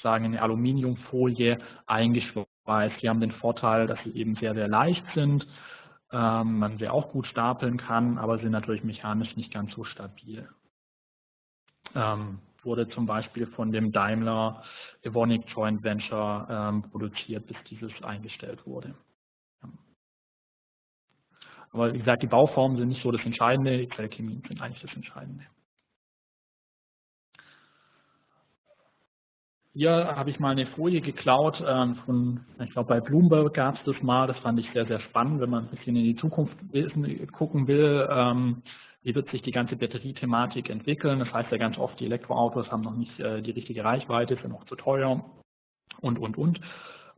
sagen in eine Aluminiumfolie eingeschweißt. Die haben den Vorteil, dass sie eben sehr, sehr leicht sind, ähm, man sie auch gut stapeln kann, aber sind natürlich mechanisch nicht ganz so stabil. Ähm, wurde zum Beispiel von dem Daimler Evonik Joint Venture ähm, produziert, bis dieses eingestellt wurde. Aber wie gesagt, die Bauformen sind nicht so das Entscheidende, die Zellchemien sind eigentlich das Entscheidende. Hier habe ich mal eine Folie geklaut ähm, von, ich glaube bei Bloomberg gab es das mal, das fand ich sehr, sehr spannend, wenn man ein bisschen in die Zukunft gucken will, ähm, wie wird sich die ganze Batteriethematik entwickeln. Das heißt ja ganz oft, die Elektroautos haben noch nicht äh, die richtige Reichweite, sind noch zu teuer und, und, und.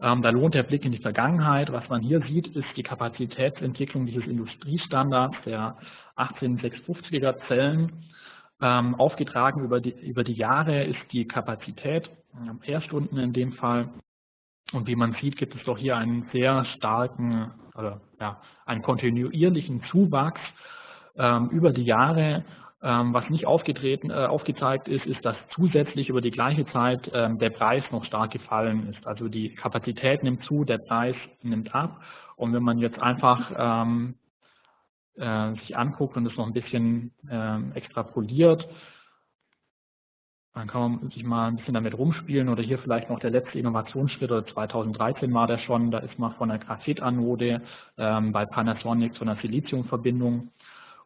Ähm, da lohnt der Blick in die Vergangenheit. Was man hier sieht, ist die Kapazitätsentwicklung dieses Industriestandards der 18650er Zellen. Aufgetragen über die, über die Jahre ist die Kapazität, Ampere-Stunden in dem Fall. Und wie man sieht, gibt es doch hier einen sehr starken, oder, ja, einen kontinuierlichen Zuwachs ähm, über die Jahre ähm, was nicht aufgetreten, äh, aufgezeigt ist, ist, dass zusätzlich über die gleiche Zeit ähm, der Preis noch stark gefallen ist. Also die Kapazität nimmt zu, der Preis nimmt ab. Und wenn man jetzt einfach ähm, äh, sich anguckt und es noch ein bisschen ähm, extrapoliert, dann kann man sich mal ein bisschen damit rumspielen oder hier vielleicht noch der letzte Innovationsschritt, oder 2013 war der schon, da ist man von der Graphitanode ähm, bei Panasonic zu einer Siliziumverbindung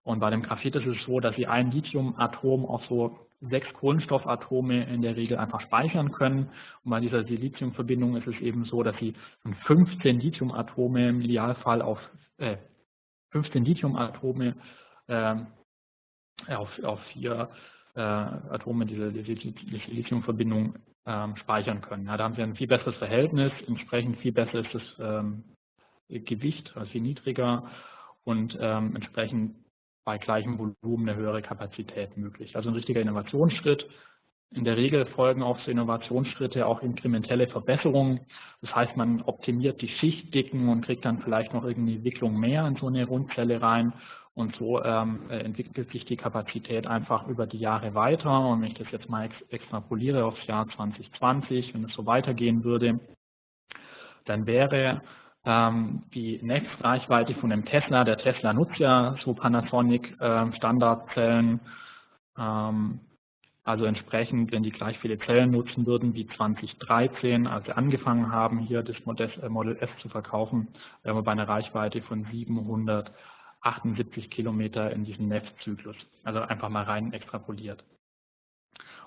und bei dem Graphit ist es so, dass Sie ein Lithiumatom auf so sechs Kohlenstoffatome in der Regel einfach speichern können. Und bei dieser Siliziumverbindung ist es eben so, dass Sie 15 Lithiumatome im Idealfall auf äh, 15 Lithiumatome äh, auf, auf vier äh, Atome dieser Siliziumverbindung ähm, speichern können. Ja, da haben Sie ein viel besseres Verhältnis, entsprechend viel besser ist das ähm, Gewicht, also viel niedriger und ähm, entsprechend bei gleichem Volumen eine höhere Kapazität möglich. Also ein richtiger Innovationsschritt. In der Regel folgen auf so Innovationsschritte auch inkrementelle Verbesserungen. Das heißt, man optimiert die Schichtdicken und kriegt dann vielleicht noch irgendeine Wicklung mehr in so eine Rundzelle rein. Und so ähm, entwickelt sich die Kapazität einfach über die Jahre weiter. Und wenn ich das jetzt mal ex extrapoliere aufs Jahr 2020, wenn es so weitergehen würde, dann wäre ähm, die Netzreichweite von dem Tesla, der Tesla nutzt ja so Panasonic äh, Standardzellen, ähm, also entsprechend, wenn die gleich viele Zellen nutzen würden wie 2013, als sie angefangen haben, hier das äh, Model S zu verkaufen, wären wir bei einer Reichweite von 778 Kilometer in diesem Netzzyklus. Also einfach mal rein extrapoliert.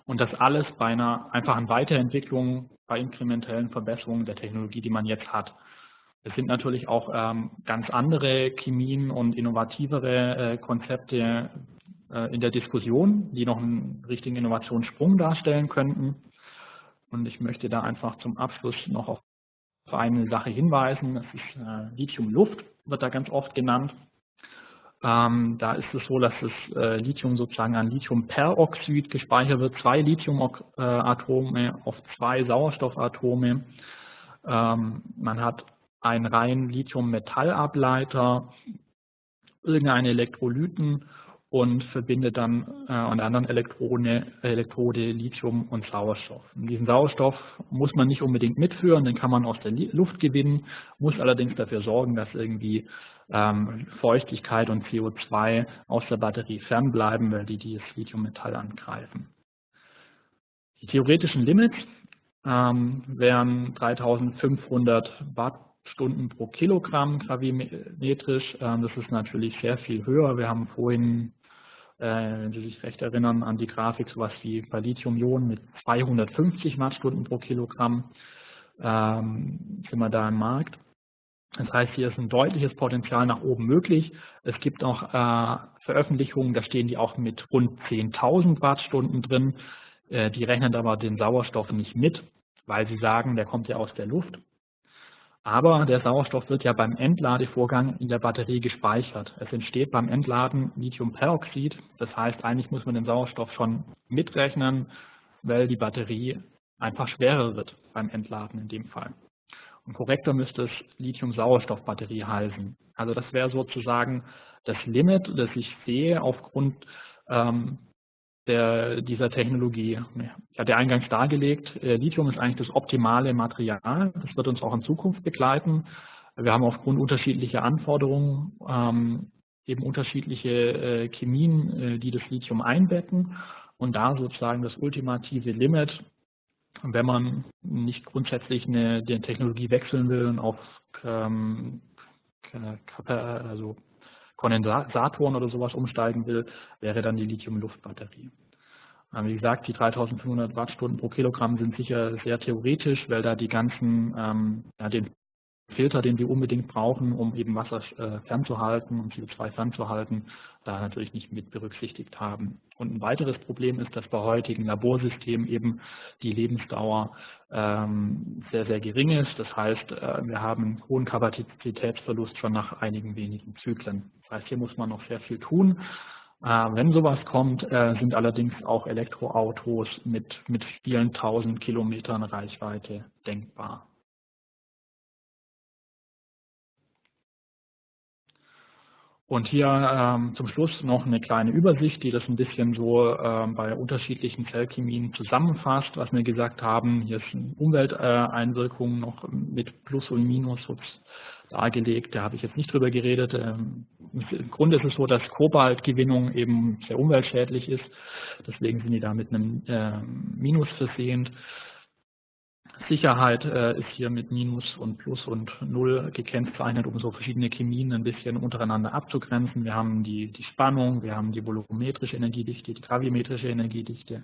Und das alles bei einer einfachen Weiterentwicklung, bei inkrementellen Verbesserungen der Technologie, die man jetzt hat. Es sind natürlich auch ähm, ganz andere Chemien und innovativere äh, Konzepte äh, in der Diskussion, die noch einen richtigen Innovationssprung darstellen könnten. Und ich möchte da einfach zum Abschluss noch auf eine Sache hinweisen. Das ist äh, Lithium-Luft, wird da ganz oft genannt. Ähm, da ist es so, dass das äh, Lithium sozusagen an Lithiumperoxid gespeichert wird, zwei Lithiumatome auf zwei Sauerstoffatome. Ähm, man hat einen reinen Lithium-Metallableiter, irgendeine Elektrolyten und verbindet dann äh, an der anderen Elektrone, Elektrode Lithium und Sauerstoff. Und diesen Sauerstoff muss man nicht unbedingt mitführen, den kann man aus der Luft gewinnen, muss allerdings dafür sorgen, dass irgendwie ähm, Feuchtigkeit und CO2 aus der Batterie fernbleiben, weil die dieses Lithium-Metall angreifen. Die theoretischen Limits ähm, wären 3500 Watt Stunden pro Kilogramm gravimetrisch. Ähm, das ist natürlich sehr viel höher. Wir haben vorhin, äh, wenn Sie sich recht erinnern, an die Grafik sowas wie bei Lithium-Ionen mit 250 Wattstunden pro Kilogramm ähm, sind wir da im Markt. Das heißt, hier ist ein deutliches Potenzial nach oben möglich. Es gibt auch äh, Veröffentlichungen, da stehen die auch mit rund 10.000 Wattstunden drin. Äh, die rechnen aber den Sauerstoff nicht mit, weil sie sagen, der kommt ja aus der Luft. Aber der Sauerstoff wird ja beim Entladevorgang in der Batterie gespeichert. Es entsteht beim Entladen Lithiumperoxid. Das heißt, eigentlich muss man den Sauerstoff schon mitrechnen, weil die Batterie einfach schwerer wird beim Entladen in dem Fall. Und korrekter müsste es Lithium-Sauerstoff-Batterie heißen. Also das wäre sozusagen das Limit, das ich sehe aufgrund ähm, der, dieser Technologie. Ich hatte eingangs dargelegt, äh, Lithium ist eigentlich das optimale Material. Das wird uns auch in Zukunft begleiten. Wir haben aufgrund unterschiedlicher Anforderungen ähm, eben unterschiedliche äh, Chemien, äh, die das Lithium einbetten. Und da sozusagen das ultimative Limit, wenn man nicht grundsätzlich eine, eine Technologie wechseln will und auf ähm, also Kondensatoren oder sowas umsteigen will, wäre dann die Lithium-Luftbatterie. Wie gesagt, die 3500 Wattstunden pro Kilogramm sind sicher sehr theoretisch, weil da die ganzen, ähm, ja, den Filter, den wir unbedingt brauchen, um eben Wasser äh, fernzuhalten und CO2 fernzuhalten, da natürlich nicht mit berücksichtigt haben. Und ein weiteres Problem ist, dass bei heutigen Laborsystemen eben die Lebensdauer ähm, sehr, sehr gering ist. Das heißt, äh, wir haben einen hohen Kapazitätsverlust schon nach einigen wenigen Zyklen. Das heißt, hier muss man noch sehr viel tun. Äh, wenn sowas kommt, sind allerdings auch Elektroautos mit, mit vielen tausend Kilometern Reichweite denkbar. Und hier ähm, zum Schluss noch eine kleine Übersicht, die das ein bisschen so ähm, bei unterschiedlichen Zellchemien zusammenfasst, was wir gesagt haben. Hier sind Umwelteinwirkungen äh, noch mit Plus und Minus dargelegt. Da habe ich jetzt nicht drüber geredet. Ähm, Im Grunde ist es so, dass Kobaltgewinnung eben sehr umweltschädlich ist. Deswegen sind die da mit einem äh, Minus versehend. Sicherheit äh, ist hier mit Minus und Plus und Null gekennzeichnet, um so verschiedene Chemien ein bisschen untereinander abzugrenzen. Wir haben die, die Spannung, wir haben die volumetrische Energiedichte, die gravimetrische Energiedichte,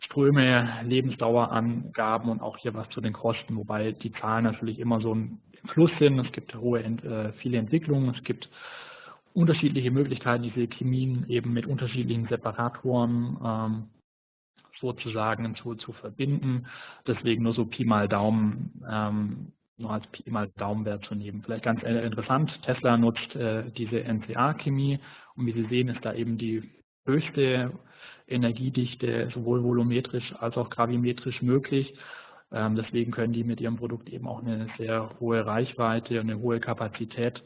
Ströme, Lebensdauerangaben und auch hier was zu den Kosten, wobei die Zahlen natürlich immer so ein Fluss sind. Es gibt hohe, äh, viele Entwicklungen, es gibt unterschiedliche Möglichkeiten, diese Chemien eben mit unterschiedlichen Separatoren ähm, sozusagen zu, zu verbinden. Deswegen nur so Pi mal Daumen, ähm, nur als Pi mal Daumenwert zu nehmen. Vielleicht ganz interessant, Tesla nutzt äh, diese NCA-Chemie und wie Sie sehen, ist da eben die höchste Energiedichte sowohl volumetrisch als auch gravimetrisch möglich. Ähm, deswegen können die mit ihrem Produkt eben auch eine sehr hohe Reichweite und eine hohe Kapazität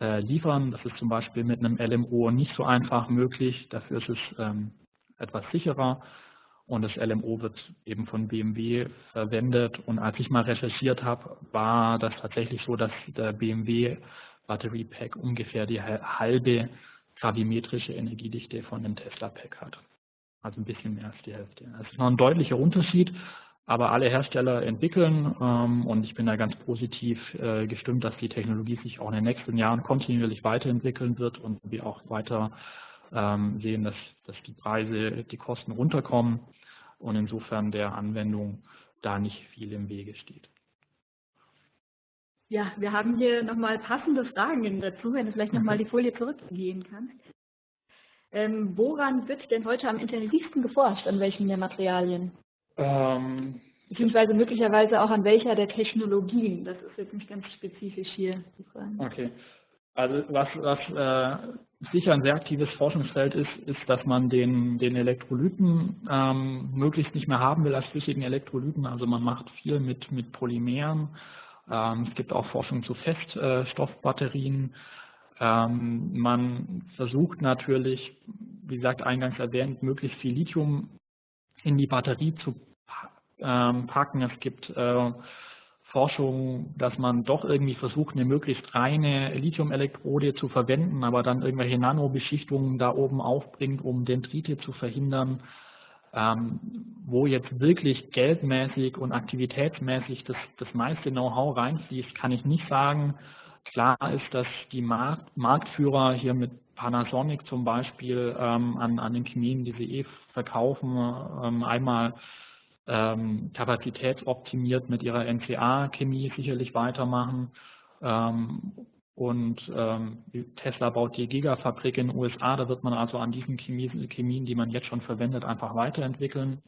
äh, liefern. Das ist zum Beispiel mit einem LMO nicht so einfach möglich. Dafür ist es ähm, etwas sicherer. Und das LMO wird eben von BMW verwendet. Und als ich mal recherchiert habe, war das tatsächlich so, dass der BMW Battery Pack ungefähr die halbe gravimetrische Energiedichte von dem Tesla Pack hat. Also ein bisschen mehr als die Hälfte. Das ist noch ein deutlicher Unterschied, aber alle Hersteller entwickeln ähm, und ich bin da ganz positiv äh, gestimmt, dass die Technologie sich auch in den nächsten Jahren kontinuierlich weiterentwickeln wird und wir auch weiter ähm, sehen, dass, dass die Preise, die Kosten runterkommen und insofern der Anwendung da nicht viel im Wege steht. Ja, wir haben hier nochmal passende Fragen dazu, wenn du vielleicht nochmal mhm. die Folie zurückgehen kannst. Ähm, woran wird denn heute am intensivsten geforscht, an welchen der Materialien? Ähm, Beziehungsweise möglicherweise auch an welcher der Technologien. Das ist jetzt nicht ganz spezifisch hier zu fragen. Okay. Also was, was äh, sicher ein sehr aktives Forschungsfeld ist, ist, dass man den, den Elektrolyten ähm, möglichst nicht mehr haben will als flüssigen Elektrolyten. Also man macht viel mit, mit Polymeren. Ähm, es gibt auch Forschung zu Feststoffbatterien. Ähm, man versucht natürlich, wie gesagt, eingangs erwähnt, möglichst viel Lithium in die Batterie zu ähm, packen. Es gibt äh, Forschung, dass man doch irgendwie versucht, eine möglichst reine Lithiumelektrode zu verwenden, aber dann irgendwelche Nanobeschichtungen da oben aufbringt, um Dendrite zu verhindern. Ähm, wo jetzt wirklich geldmäßig und aktivitätsmäßig das, das meiste Know-how reinfließt, kann ich nicht sagen. Klar ist, dass die Markt, Marktführer hier mit Panasonic zum Beispiel ähm, an, an den Chemien, die sie eh verkaufen, ähm, einmal ähm, kapazitätsoptimiert mit ihrer NCA-Chemie sicherlich weitermachen. Ähm, und ähm, Tesla baut die Gigafabrik in den USA, da wird man also an diesen Chemien, Chemien die man jetzt schon verwendet, einfach weiterentwickeln.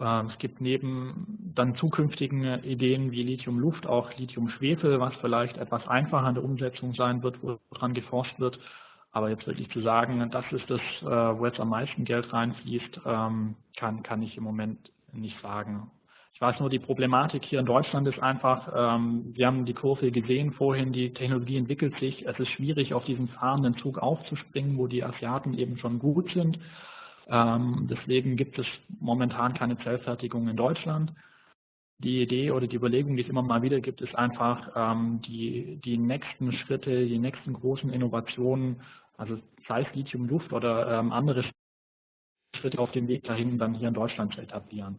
Ähm, es gibt neben dann zukünftigen Ideen wie Lithium-Luft auch Lithium-Schwefel, was vielleicht etwas einfacher in der Umsetzung sein wird, woran geforscht wird. Aber jetzt wirklich zu sagen, das ist das, äh, wo jetzt am meisten Geld reinfließt, ähm, kann, kann ich im Moment nicht sagen. Ich weiß nur, die Problematik hier in Deutschland ist einfach, ähm, wir haben die Kurve gesehen vorhin, die Technologie entwickelt sich. Es ist schwierig, auf diesen fahrenden Zug aufzuspringen, wo die Asiaten eben schon gut sind. Ähm, deswegen gibt es momentan keine Zellfertigung in Deutschland. Die Idee oder die Überlegung, die es immer mal wieder gibt, ist einfach, die, die nächsten Schritte, die nächsten großen Innovationen also sei es Lithium-Luft oder ähm, andere Schritte auf dem Weg dahin dann hier in Deutschland zu etablieren.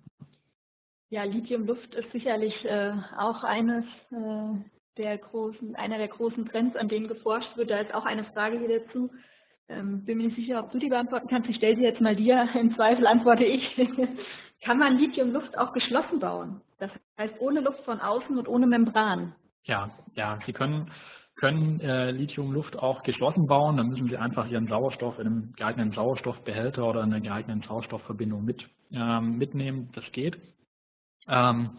Ja, Lithium-Luft ist sicherlich äh, auch eines äh, der großen, einer der großen Trends, an denen geforscht wird. Da ist auch eine Frage hier dazu. Ähm, bin mir nicht sicher, ob du die beantworten kannst. Ich stelle sie jetzt mal dir. Im Zweifel antworte ich. Kann man Lithium-Luft auch geschlossen bauen? Das heißt ohne Luft von außen und ohne Membran. Ja, ja, Sie können können äh, Lithiumluft auch geschlossen bauen. Dann müssen Sie einfach Ihren Sauerstoff in einem geeigneten Sauerstoffbehälter oder in einer geeigneten Sauerstoffverbindung mit, ähm, mitnehmen. Das geht. Ähm,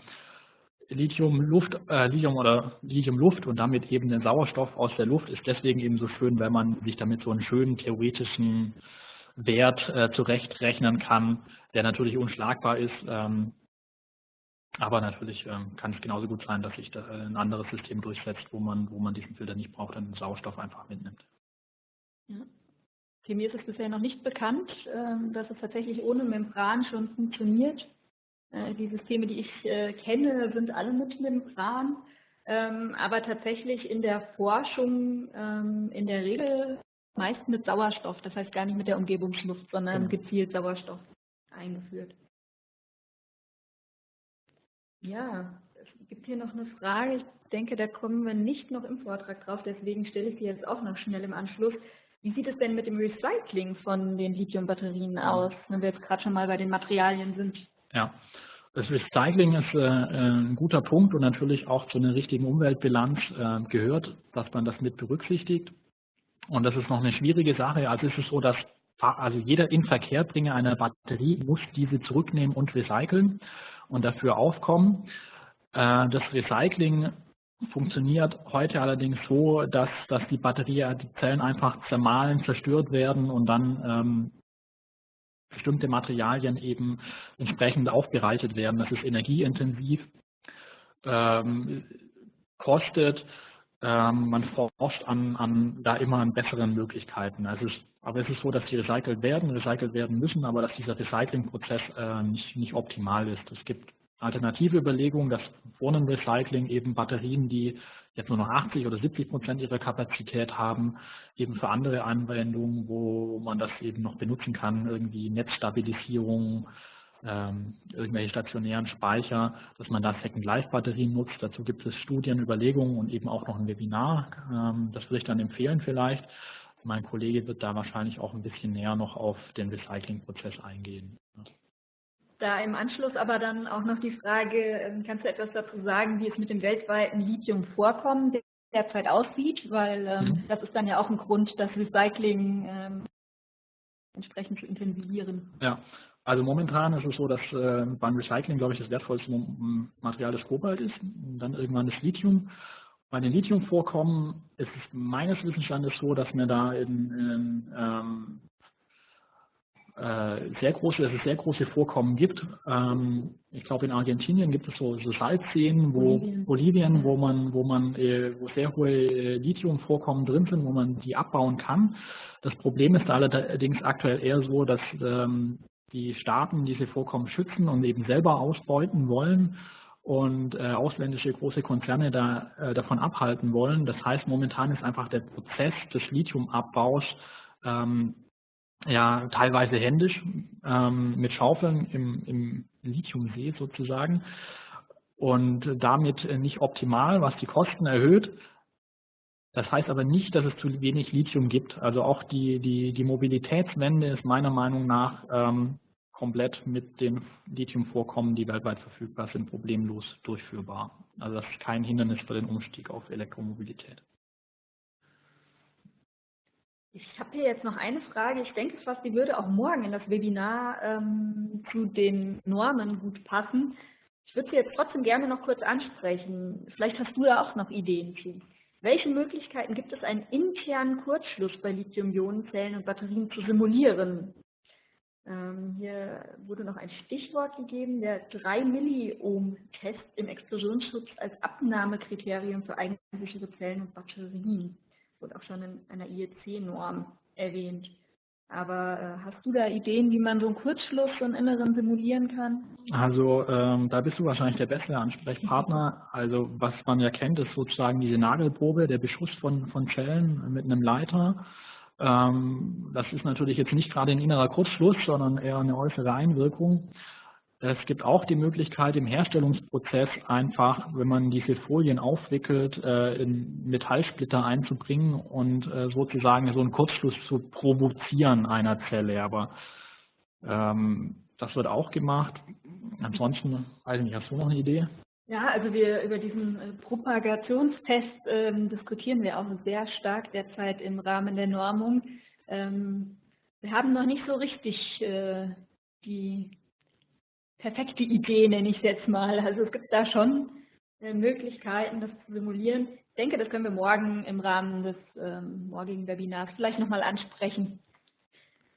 Lithium Luft, äh, Lithium oder Lithium Luft und damit eben den Sauerstoff aus der Luft ist deswegen eben so schön, wenn man sich damit so einen schönen theoretischen Wert äh, zurechtrechnen kann, der natürlich unschlagbar ist. Ähm, aber natürlich ähm, kann es genauso gut sein, dass sich da äh, ein anderes System durchsetzt, wo man, wo man diesen Filter nicht braucht und den Sauerstoff einfach mitnimmt. Ja. Okay, mir ist es bisher noch nicht bekannt, ähm, dass es tatsächlich ohne Membran schon funktioniert. Äh, die Systeme, die ich äh, kenne, sind alle mit Membran. Ähm, aber tatsächlich in der Forschung ähm, in der Regel meist mit Sauerstoff, das heißt gar nicht mit der Umgebungsluft, sondern genau. gezielt Sauerstoff eingeführt. Ja, es gibt hier noch eine Frage. Ich denke, da kommen wir nicht noch im Vortrag drauf, deswegen stelle ich sie jetzt auch noch schnell im Anschluss. Wie sieht es denn mit dem Recycling von den Lithium-Batterien aus, wenn wir jetzt gerade schon mal bei den Materialien sind? Ja, das Recycling ist äh, ein guter Punkt und natürlich auch zu einer richtigen Umweltbilanz äh, gehört, dass man das mit berücksichtigt. Und das ist noch eine schwierige Sache. Also ist es so, dass also jeder Inverkehrbringer einer Batterie muss diese zurücknehmen und recyceln und dafür aufkommen. Äh, das Recycling funktioniert heute allerdings so, dass, dass die Batterie, die Zellen einfach zermahlen, zerstört werden und dann ähm, bestimmte Materialien eben entsprechend aufbereitet werden. Das ist energieintensiv, ähm, kostet, ähm, man forscht an, an da immer an besseren Möglichkeiten. Also es, aber es ist so, dass die recycelt werden, recycelt werden müssen, aber dass dieser Recyclingprozess äh, nicht, nicht optimal ist. Es gibt alternative Überlegungen, dass vor einem Recycling eben Batterien, die jetzt nur noch 80 oder 70 Prozent ihrer Kapazität haben, eben für andere Anwendungen, wo man das eben noch benutzen kann, irgendwie Netzstabilisierung, ähm, irgendwelche stationären Speicher, dass man da Second-Life-Batterien nutzt. Dazu gibt es Studien, Überlegungen und eben auch noch ein Webinar. Ähm, das würde ich dann empfehlen vielleicht. Mein Kollege wird da wahrscheinlich auch ein bisschen näher noch auf den Recycling-Prozess eingehen. Da im Anschluss aber dann auch noch die Frage, ähm, kannst du etwas dazu sagen, wie es mit dem weltweiten Lithium-Vorkommen derzeit aussieht? Weil ähm, mhm. das ist dann ja auch ein Grund, das Recycling ähm, entsprechend zu intensivieren. Ja, also momentan ist es so, dass äh, beim Recycling, glaube ich, das wertvollste Material das Kobalt ist, und dann irgendwann das Lithium. Bei den Lithiumvorkommen ist es meines Wissensstandes so, dass wir da in, in ähm, äh, sehr große, dass es sehr große Vorkommen gibt. Ähm, ich glaube in Argentinien gibt es so, so Salzseen, wo Bolivien, Bolivien wo man, wo man, äh, wo sehr hohe äh, Lithiumvorkommen drin sind, wo man die abbauen kann. Das Problem ist allerdings aktuell eher so, dass ähm, die Staaten diese Vorkommen schützen und eben selber ausbeuten wollen und äh, ausländische große Konzerne da, äh, davon abhalten wollen. Das heißt, momentan ist einfach der Prozess des Lithiumabbaus ähm, ja teilweise händisch ähm, mit Schaufeln im, im Lithiumsee sozusagen und damit nicht optimal, was die Kosten erhöht. Das heißt aber nicht, dass es zu wenig Lithium gibt. Also auch die, die, die Mobilitätswende ist meiner Meinung nach ähm, komplett mit den Lithiumvorkommen, die weltweit verfügbar sind, problemlos durchführbar. Also das ist kein Hindernis für den Umstieg auf Elektromobilität. Ich habe hier jetzt noch eine Frage. Ich denke fast, die würde auch morgen in das Webinar ähm, zu den Normen gut passen. Ich würde sie jetzt trotzdem gerne noch kurz ansprechen. Vielleicht hast du da auch noch Ideen zu. Welche Möglichkeiten gibt es, einen internen Kurzschluss bei Lithium-Ionen-Zellen und Batterien zu simulieren? Ähm, hier wurde noch ein Stichwort gegeben, der 3 Milliohm-Test im Explosionsschutz als Abnahmekriterium für eigensichere Zellen und Batterien wurde auch schon in einer IEC-Norm erwähnt. Aber äh, hast du da Ideen, wie man so einen Kurzschluss, so inneren simulieren kann? Also ähm, da bist du wahrscheinlich der beste Ansprechpartner. Also was man ja kennt, ist sozusagen diese Nagelprobe, der Beschuss von, von Zellen mit einem Leiter. Ähm, das ist natürlich jetzt nicht gerade ein innerer Kurzschluss, sondern eher eine äußere Einwirkung. Es gibt auch die Möglichkeit im Herstellungsprozess einfach, wenn man diese Folien aufwickelt, äh, in Metallsplitter einzubringen und äh, sozusagen so einen Kurzschluss zu provozieren einer Zelle. Aber ähm, das wird auch gemacht. Ansonsten, weiß ich nicht, hast du noch eine Idee? Ja, also wir über diesen äh, Propagationstest ähm, diskutieren wir auch sehr stark derzeit im Rahmen der Normung. Ähm, wir haben noch nicht so richtig äh, die perfekte Idee, nenne ich es jetzt mal. Also es gibt da schon äh, Möglichkeiten, das zu simulieren. Ich denke, das können wir morgen im Rahmen des ähm, morgigen Webinars vielleicht nochmal ansprechen.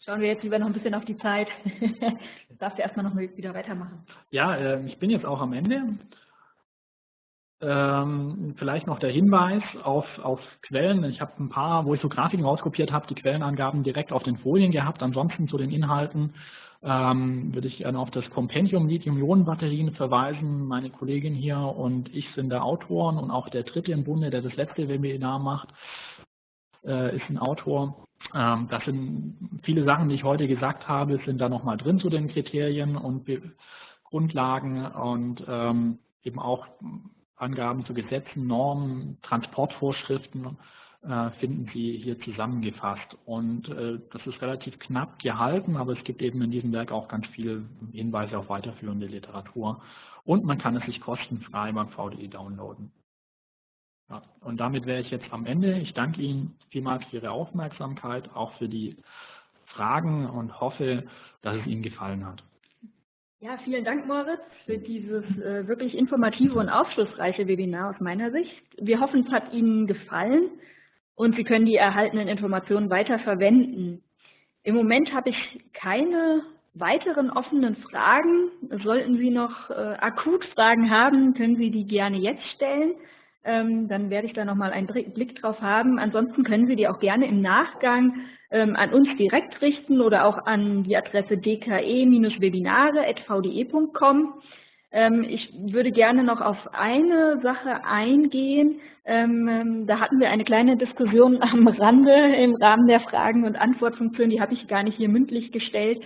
Schauen wir jetzt lieber noch ein bisschen auf die Zeit. Darfst du erstmal noch wieder weitermachen. Ja, äh, ich bin jetzt auch am Ende. Ähm, vielleicht noch der Hinweis auf, auf Quellen. Ich habe ein paar, wo ich so Grafiken rauskopiert habe, die Quellenangaben direkt auf den Folien gehabt. Ansonsten zu den Inhalten ähm, würde ich gerne auf das Kompendium Lithium-Ionen-Batterien verweisen. Meine Kollegin hier und ich sind der Autoren und auch der Dritte im Bunde, der das letzte Webinar macht, äh, ist ein Autor. Ähm, das sind viele Sachen, die ich heute gesagt habe, sind da nochmal drin zu den Kriterien und Be Grundlagen und ähm, eben auch Angaben zu Gesetzen, Normen, Transportvorschriften äh, finden Sie hier zusammengefasst. Und äh, das ist relativ knapp gehalten, aber es gibt eben in diesem Werk auch ganz viele Hinweise auf weiterführende Literatur. Und man kann es sich kostenfrei beim VDI downloaden. Ja, und damit wäre ich jetzt am Ende. Ich danke Ihnen vielmals für Ihre Aufmerksamkeit, auch für die Fragen und hoffe, dass es Ihnen gefallen hat. Ja, vielen Dank, Moritz, für dieses äh, wirklich informative und aufschlussreiche Webinar aus meiner Sicht. Wir hoffen, es hat Ihnen gefallen und Sie können die erhaltenen Informationen weiter verwenden. Im Moment habe ich keine weiteren offenen Fragen. Sollten Sie noch äh, akut Fragen haben, können Sie die gerne jetzt stellen. Ähm, dann werde ich da nochmal einen Blick drauf haben. Ansonsten können Sie die auch gerne im Nachgang ähm, an uns direkt richten oder auch an die Adresse dke-webinare.vde.com. Ähm, ich würde gerne noch auf eine Sache eingehen. Da hatten wir eine kleine Diskussion am Rande im Rahmen der Fragen- und Antwortfunktion, die habe ich gar nicht hier mündlich gestellt.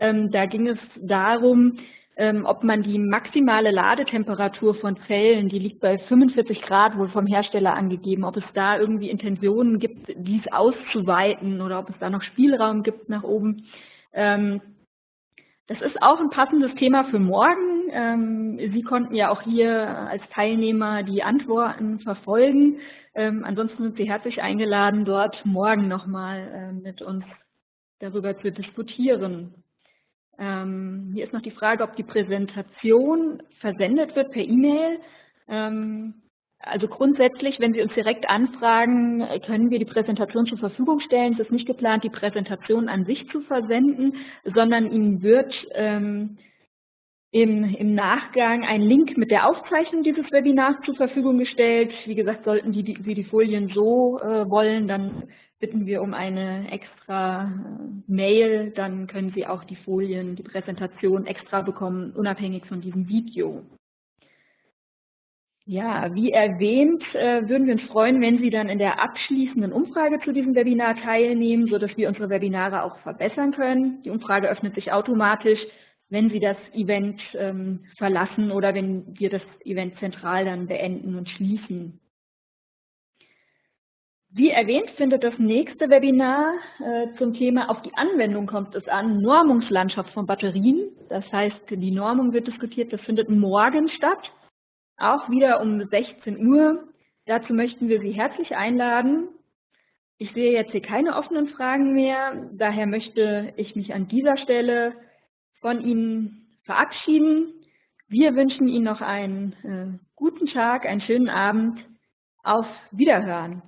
Da ging es darum, ähm, ob man die maximale Ladetemperatur von Zellen, die liegt bei 45 Grad wohl vom Hersteller angegeben, ob es da irgendwie Intentionen gibt, dies auszuweiten oder ob es da noch Spielraum gibt nach oben. Ähm, das ist auch ein passendes Thema für morgen. Ähm, Sie konnten ja auch hier als Teilnehmer die Antworten verfolgen. Ansonsten sind Sie herzlich eingeladen, dort morgen nochmal äh, mit uns darüber zu diskutieren. Ähm, hier ist noch die Frage, ob die Präsentation versendet wird per E-Mail. Ähm, also grundsätzlich, wenn Sie uns direkt anfragen, können wir die Präsentation zur Verfügung stellen. Es ist nicht geplant, die Präsentation an sich zu versenden, sondern Ihnen wird ähm, im, im, Nachgang ein Link mit der Aufzeichnung dieses Webinars zur Verfügung gestellt. Wie gesagt, sollten die, die, Sie die Folien so äh, wollen, dann bitten wir um eine extra äh, Mail, dann können Sie auch die Folien, die Präsentation extra bekommen, unabhängig von diesem Video. Ja, wie erwähnt, äh, würden wir uns freuen, wenn Sie dann in der abschließenden Umfrage zu diesem Webinar teilnehmen, sodass wir unsere Webinare auch verbessern können. Die Umfrage öffnet sich automatisch, wenn Sie das Event ähm, verlassen oder wenn wir das Event zentral dann beenden und schließen. Wie erwähnt, findet das nächste Webinar äh, zum Thema Auf die Anwendung kommt es an, Normungslandschaft von Batterien. Das heißt, die Normung wird diskutiert, das findet morgen statt, auch wieder um 16 Uhr. Dazu möchten wir Sie herzlich einladen. Ich sehe jetzt hier keine offenen Fragen mehr, daher möchte ich mich an dieser Stelle von Ihnen verabschieden. Wir wünschen Ihnen noch einen äh, guten Tag, einen schönen Abend. Auf Wiederhören.